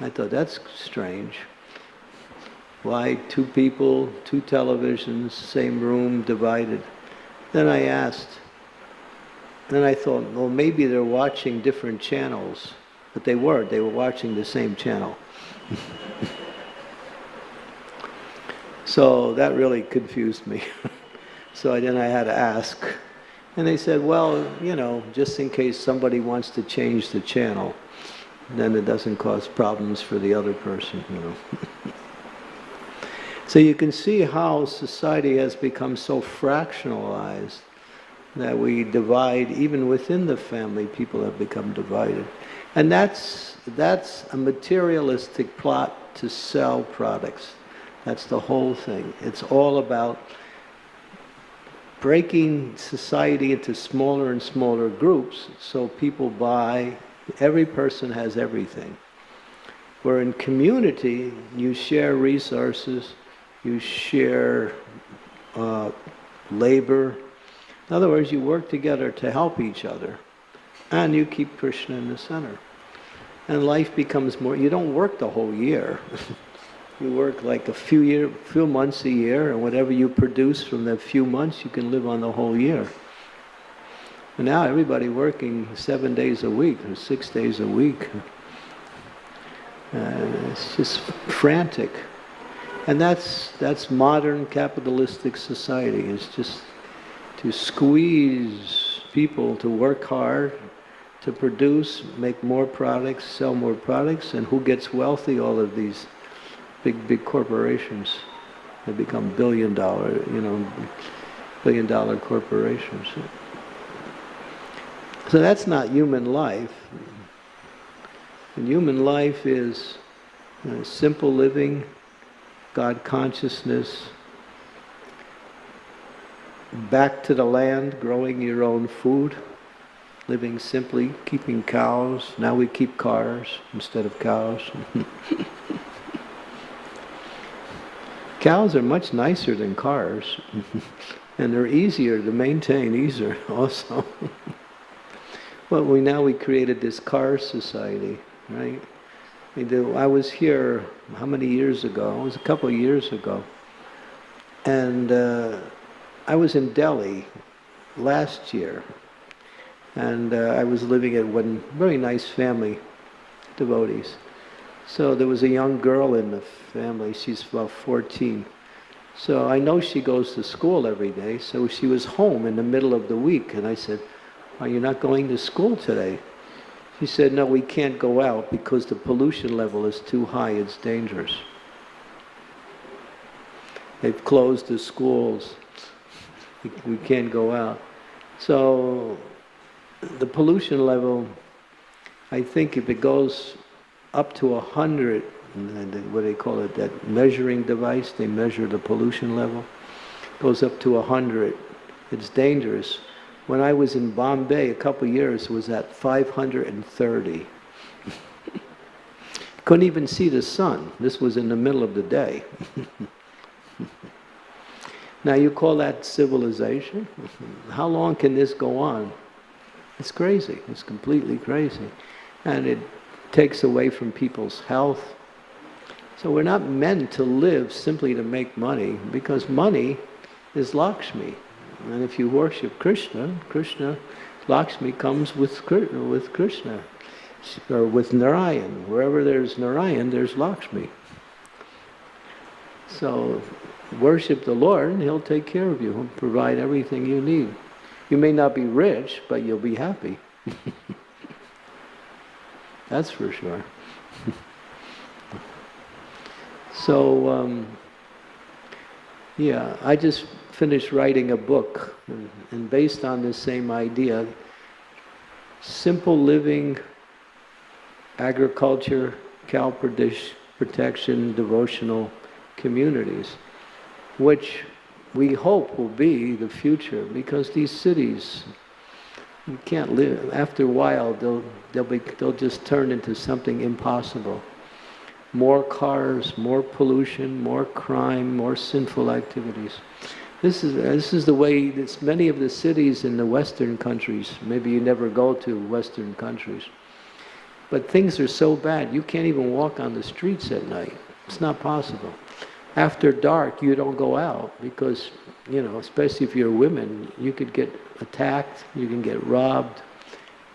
I thought that's strange. Why two people, two televisions, same room, divided? Then I asked, then I thought, well, maybe they're watching different channels. But they weren't, they were watching the same channel. so that really confused me. so then I had to ask. And they said, well, you know, just in case somebody wants to change the channel, then it doesn't cause problems for the other person, you know. so you can see how society has become so fractionalized that we divide, even within the family, people have become divided. And that's, that's a materialistic plot to sell products. That's the whole thing. It's all about breaking society into smaller and smaller groups so people buy, every person has everything. Where in community, you share resources, you share uh, labor. In other words, you work together to help each other and you keep Krishna in the center. And life becomes more, you don't work the whole year. you work like a few year, few months a year, and whatever you produce from that few months, you can live on the whole year. And now everybody working seven days a week or six days a week. Uh, it's just frantic. And that's, that's modern capitalistic society, It's just to squeeze people to work hard to produce, make more products, sell more products, and who gets wealthy? All of these big, big corporations. They become billion dollar, you know, billion dollar corporations. So that's not human life. And human life is you know, simple living, God consciousness, back to the land, growing your own food living simply, keeping cows. Now we keep cars instead of cows. cows are much nicer than cars, and they're easier to maintain, easier also. well, we now we created this car society, right? I was here how many years ago? It was a couple of years ago, and uh, I was in Delhi last year, and uh, I was living at one very nice family, devotees. So there was a young girl in the family, she's about 14. So I know she goes to school every day, so she was home in the middle of the week, and I said, are you not going to school today? She said, no, we can't go out because the pollution level is too high, it's dangerous. They've closed the schools, we can't go out. So the pollution level, I think if it goes up to a hundred, what do they call it, that measuring device, they measure the pollution level, goes up to a hundred, it's dangerous. When I was in Bombay a couple years, it was at 530. Couldn't even see the sun. This was in the middle of the day. now you call that civilization? How long can this go on? It's crazy. It's completely crazy. And it takes away from people's health. So we're not meant to live simply to make money because money is Lakshmi. And if you worship Krishna, Krishna, Lakshmi comes with, Krishna, with Krishna or with Narayan. Wherever there's Narayan, there's Lakshmi. So worship the Lord and He'll take care of you. He'll provide everything you need. You may not be rich, but you'll be happy. That's for sure. so, um, yeah, I just finished writing a book, and based on this same idea, simple living, agriculture, cow protection, devotional communities, which we hope will be the future because these cities you can't live after a while they'll they'll be they'll just turn into something impossible more cars more pollution more crime more sinful activities This is, this is the way, it's many of the cities in the Western countries, maybe you never go to Western countries, but things are so bad, you can't even walk on the streets at night. It's not possible. After dark, you don't go out because, you know, especially if you're women, you could get attacked, you can get robbed.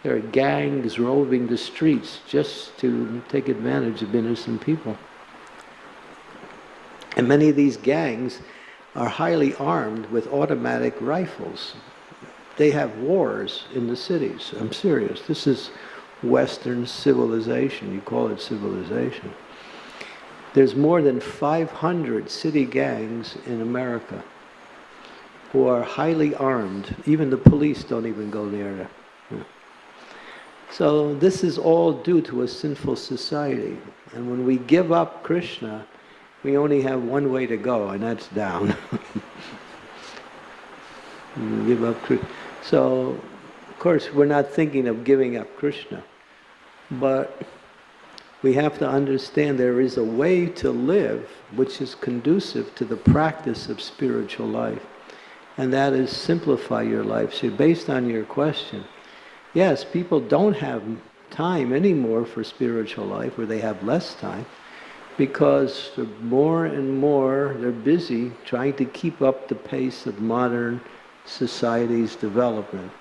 There are gangs roving the streets just to take advantage of innocent people. And many of these gangs are highly armed with automatic rifles. They have wars in the cities. I'm serious. This is Western civilization. You call it civilization. There's more than 500 city gangs in America who are highly armed. Even the police don't even go near them. So this is all due to a sinful society. And when we give up Krishna, we only have one way to go, and that's down. give up Krishna. So, of course, we're not thinking of giving up Krishna, but we have to understand there is a way to live which is conducive to the practice of spiritual life, and that is simplify your life. So, based on your question, yes, people don't have time anymore for spiritual life, or they have less time because more and more they're busy trying to keep up the pace of modern society's development.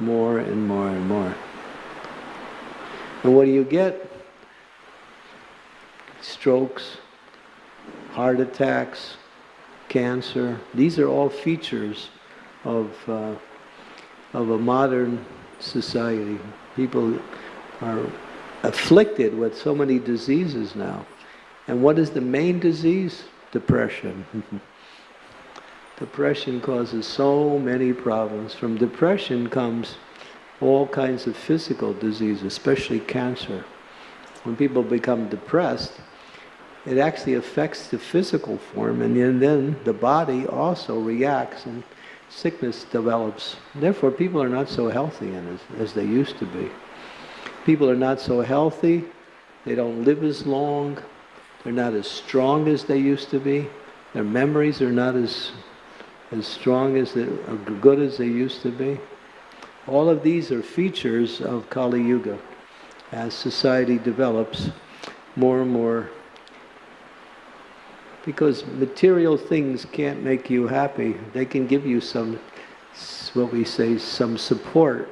More and more and more. And what do you get? Strokes, heart attacks, cancer. These are all features of, uh, of a modern society. People are afflicted with so many diseases now. And what is the main disease? Depression. depression causes so many problems. From depression comes all kinds of physical disease, especially cancer. When people become depressed, it actually affects the physical form and then the body also reacts and sickness develops. Therefore people are not so healthy as, as they used to be people are not so healthy, they don't live as long, they're not as strong as they used to be, their memories are not as, as strong as they, or good as they used to be. All of these are features of Kali Yuga. As society develops more and more because material things can't make you happy. They can give you some, what we say, some support,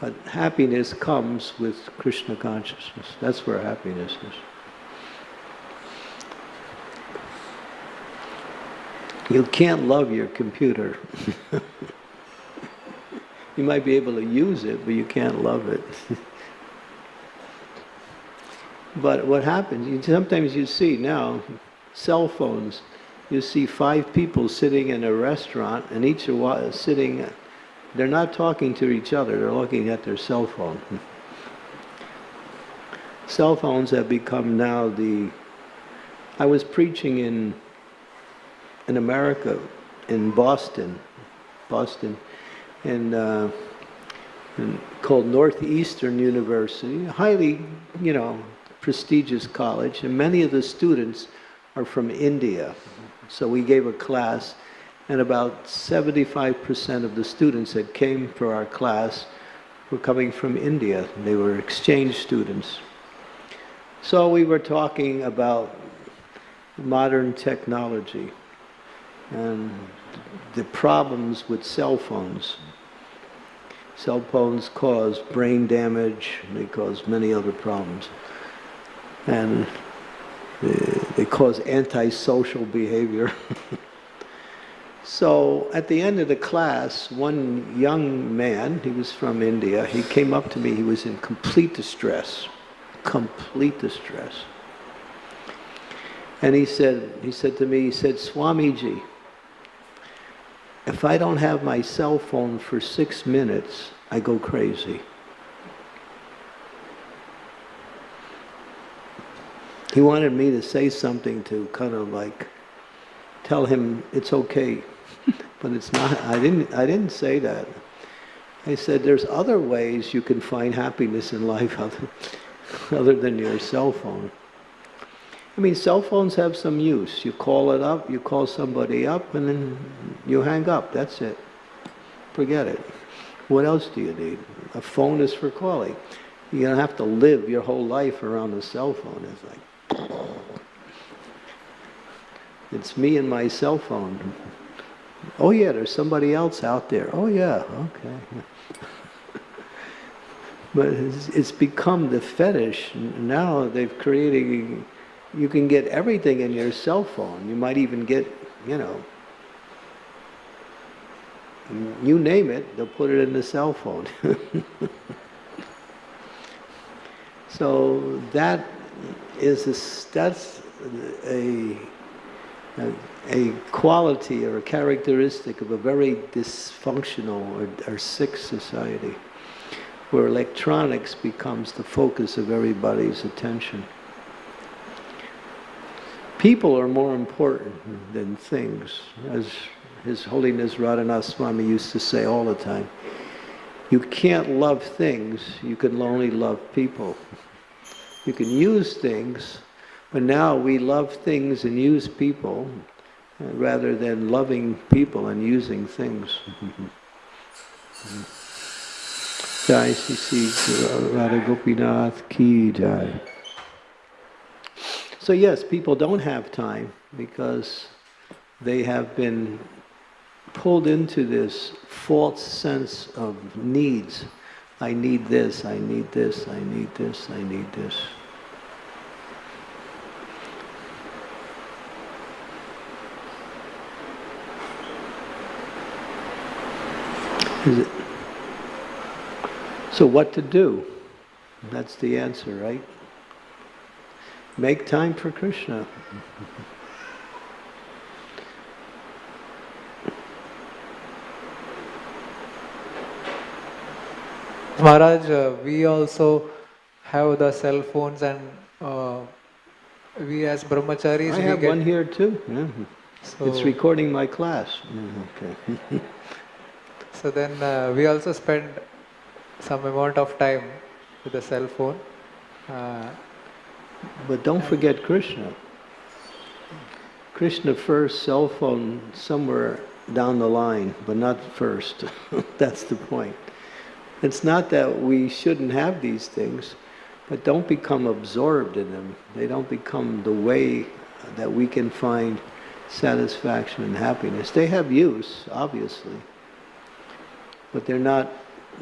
but happiness comes with Krishna consciousness. That's where happiness is. You can't love your computer. you might be able to use it, but you can't love it. but what happens, you, sometimes you see now, cell phones, you see five people sitting in a restaurant and each are sitting they're not talking to each other, they're looking at their cell phone. cell phones have become now the... I was preaching in, in America, in Boston, Boston, in, uh, called Northeastern University, a highly, you know, prestigious college, and many of the students are from India. So we gave a class and about 75% of the students that came for our class were coming from India. They were exchange students. So we were talking about modern technology and the problems with cell phones. Cell phones cause brain damage, they cause many other problems. And they cause antisocial behavior. So at the end of the class, one young man, he was from India, he came up to me, he was in complete distress, complete distress. And he said, he said to me, he said, Swamiji, if I don't have my cell phone for six minutes, I go crazy. He wanted me to say something to kind of like tell him it's okay but it's not, I didn't, I didn't say that. I said there's other ways you can find happiness in life other, other than your cell phone. I mean, cell phones have some use. You call it up, you call somebody up, and then you hang up. That's it. Forget it. What else do you need? A phone is for calling. You don't have to live your whole life around a cell phone. It's like, it's me and my cell phone. Oh yeah, there's somebody else out there. Oh yeah, okay. but it's, it's become the fetish. Now they've created, you can get everything in your cell phone. You might even get, you know, you name it, they'll put it in the cell phone. so that is a, that's a, a, a quality or a characteristic of a very dysfunctional or, or sick society where electronics becomes the focus of everybody's attention. People are more important than things, as His Holiness Radhanath Swami used to say all the time. You can't love things, you can only love people. You can use things, but now we love things and use people uh, rather than loving people and using things. Jai Sri Sri Radha Gopinath Ki Jai. So yes, people don't have time because they have been pulled into this false sense of needs. I need this, I need this, I need this, I need this. Is it? So what to do? That's the answer, right? Make time for Krishna. Maharaj, uh, we also have the cell phones and uh, we as brahmacharis, I have one here too. Yeah. so, It's recording my class. Okay. so then uh, we also spend some amount of time with the cell phone. But don't forget Krishna. Krishna first, cell phone somewhere down the line, but not first. That's the point. It's not that we shouldn't have these things, but don't become absorbed in them. They don't become the way that we can find satisfaction and happiness. They have use, obviously, but they're not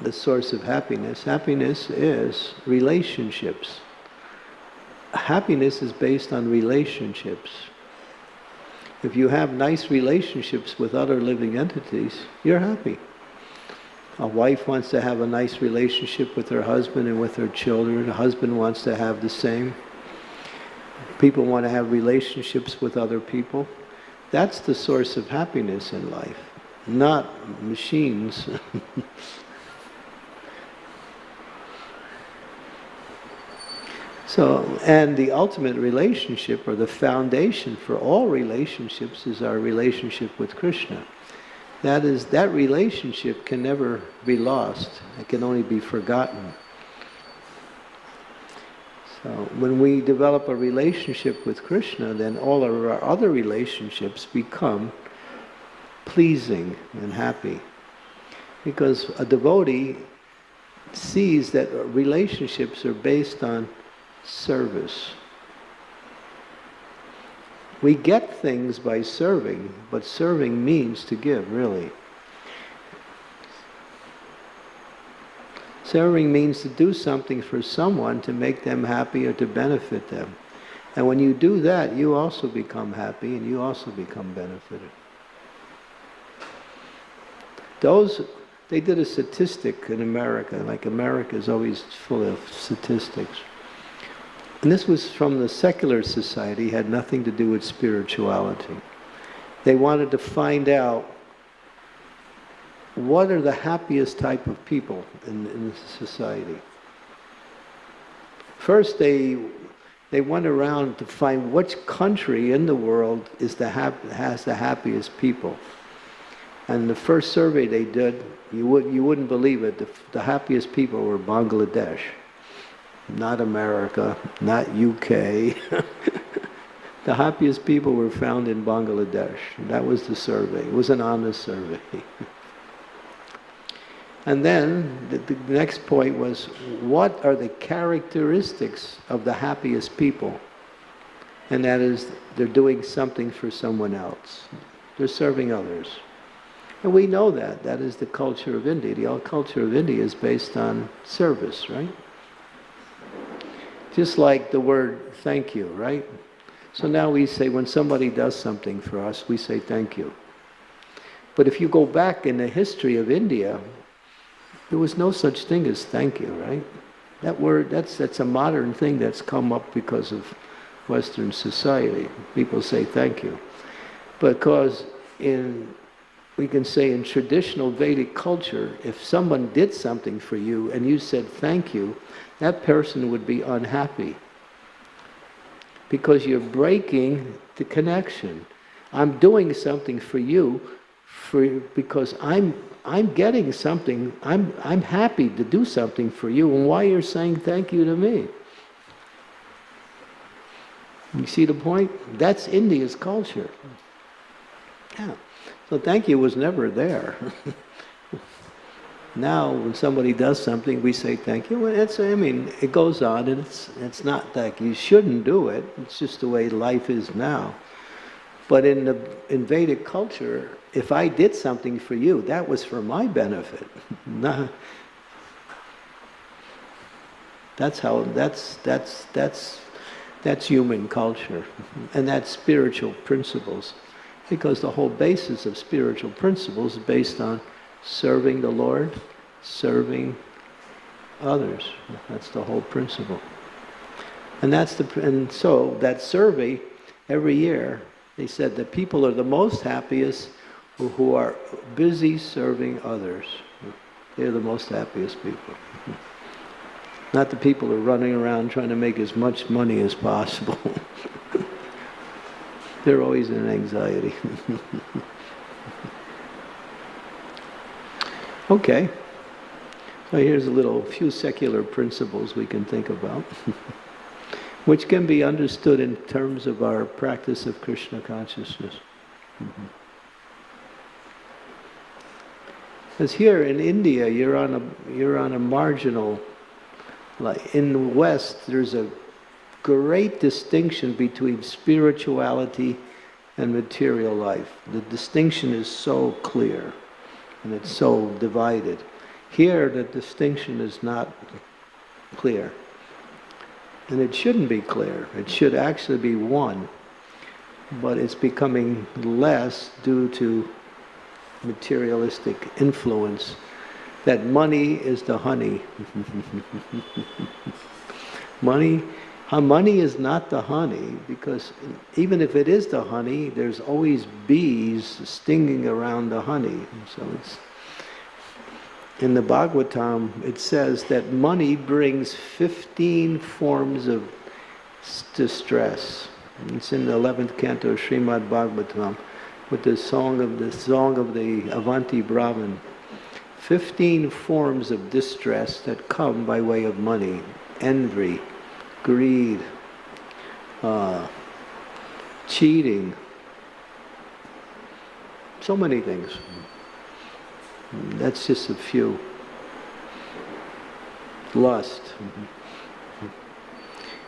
the source of happiness. Happiness is relationships. Happiness is based on relationships. If you have nice relationships with other living entities, you're happy. A wife wants to have a nice relationship with her husband and with her children. A husband wants to have the same. People want to have relationships with other people. That's the source of happiness in life, not machines. So, and the ultimate relationship or the foundation for all relationships is our relationship with Krishna. That is, that relationship can never be lost. It can only be forgotten. So when we develop a relationship with Krishna, then all of our other relationships become pleasing and happy. Because a devotee sees that relationships are based on service. We get things by serving, but serving means to give, really. Serving means to do something for someone to make them happy or to benefit them. And when you do that, you also become happy and you also become benefited. Those, they did a statistic in America, like America is always full of statistics. And this was from the secular society, had nothing to do with spirituality. They wanted to find out what are the happiest type of people in, in society. First, they they went around to find which country in the world is the has the happiest people. And the first survey they did, you would you wouldn't believe it. The, the happiest people were Bangladesh not America, not UK, The happiest people were found in Bangladesh. That was the survey. It was an honest survey. and then the, the next point was what are the characteristics of the happiest people? And that is they're doing something for someone else. They're serving others. And we know that. That is the culture of India. The culture of India is based on service, right? Just like the word thank you, right? So now we say when somebody does something for us, we say thank you. But if you go back in the history of India, there was no such thing as thank you, right? That word, that's, that's a modern thing that's come up because of Western society. People say thank you. Because in, we can say in traditional Vedic culture, if someone did something for you and you said thank you, that person would be unhappy because you're breaking the connection. I'm doing something for you for, because I'm, I'm getting something, I'm, I'm happy to do something for you, and why you're saying thank you to me. You see the point? That's India's culture. Yeah. So thank you was never there. Now, when somebody does something, we say thank you. Well, it's, I mean, it goes on, and it's, it's not that you shouldn't do it. It's just the way life is now. But in the in Vedic culture, if I did something for you, that was for my benefit. that's how. That's that's that's that's human culture, and that's spiritual principles, because the whole basis of spiritual principles is based on serving the Lord, serving others. That's the whole principle. And that's the and so that survey every year they said that people are the most happiest who, who are busy serving others. They're the most happiest people. Not the people who are running around trying to make as much money as possible. They're always in anxiety. Okay. So here's a little few secular principles we can think about, which can be understood in terms of our practice of Krishna consciousness. Mm-hmm. Because here in India, you're on a you're on a marginal. Like in the West, there's a great distinction between spirituality and material life. The distinction is so clear and it's so divided. Here, the distinction is not clear. And it shouldn't be clear. It should actually be one. But it's becoming less due to materialistic influence. That money is the honey. money money is not the honey because even if it is the honey, there's always bees stinging around the honey. So it's in the Bhagavatam, it says that money brings 15 forms of distress. It's in the 11th canto of Srimad Bhagavatam with the song of the song of the Avanti Brahman. 15 forms of distress that come by way of money. Envy, greed, uh, cheating, so many things. That's just a few. Lust.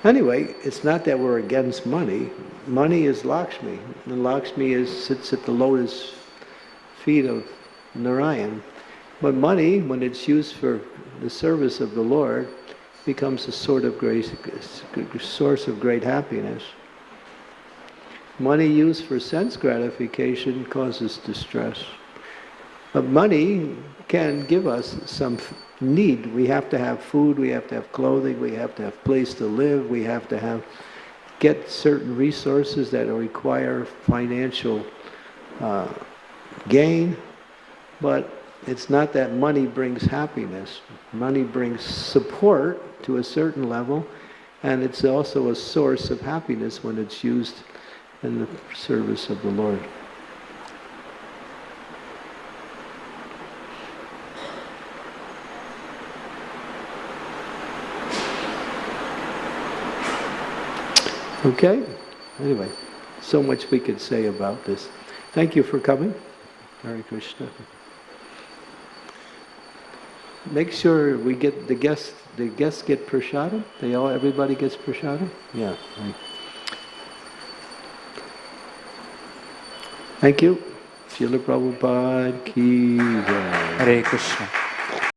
Anyway, it's not that we're against money. Money is Lakshmi, and Lakshmi is, sits at the lotus feet of Narayan. But money, when it's used for the service of the Lord, becomes a sort of great source of great happiness. Money used for sense gratification causes distress. But money can give us some need. We have to have food, we have to have clothing, we have to have place to live, we have to have get certain resources that require financial uh, gain. But it's not that money brings happiness. Money brings support to a certain level, and it's also a source of happiness when it's used in the service of the Lord. Okay? Anyway. so much we could say about this. Thank you for coming. Hare Krishna. Make sure we get the guests, the guests get prasadam? They all, everybody gets prasadam? Yeah. right. Thank you. Srila Prabhupada ki jai. Hare Krishna.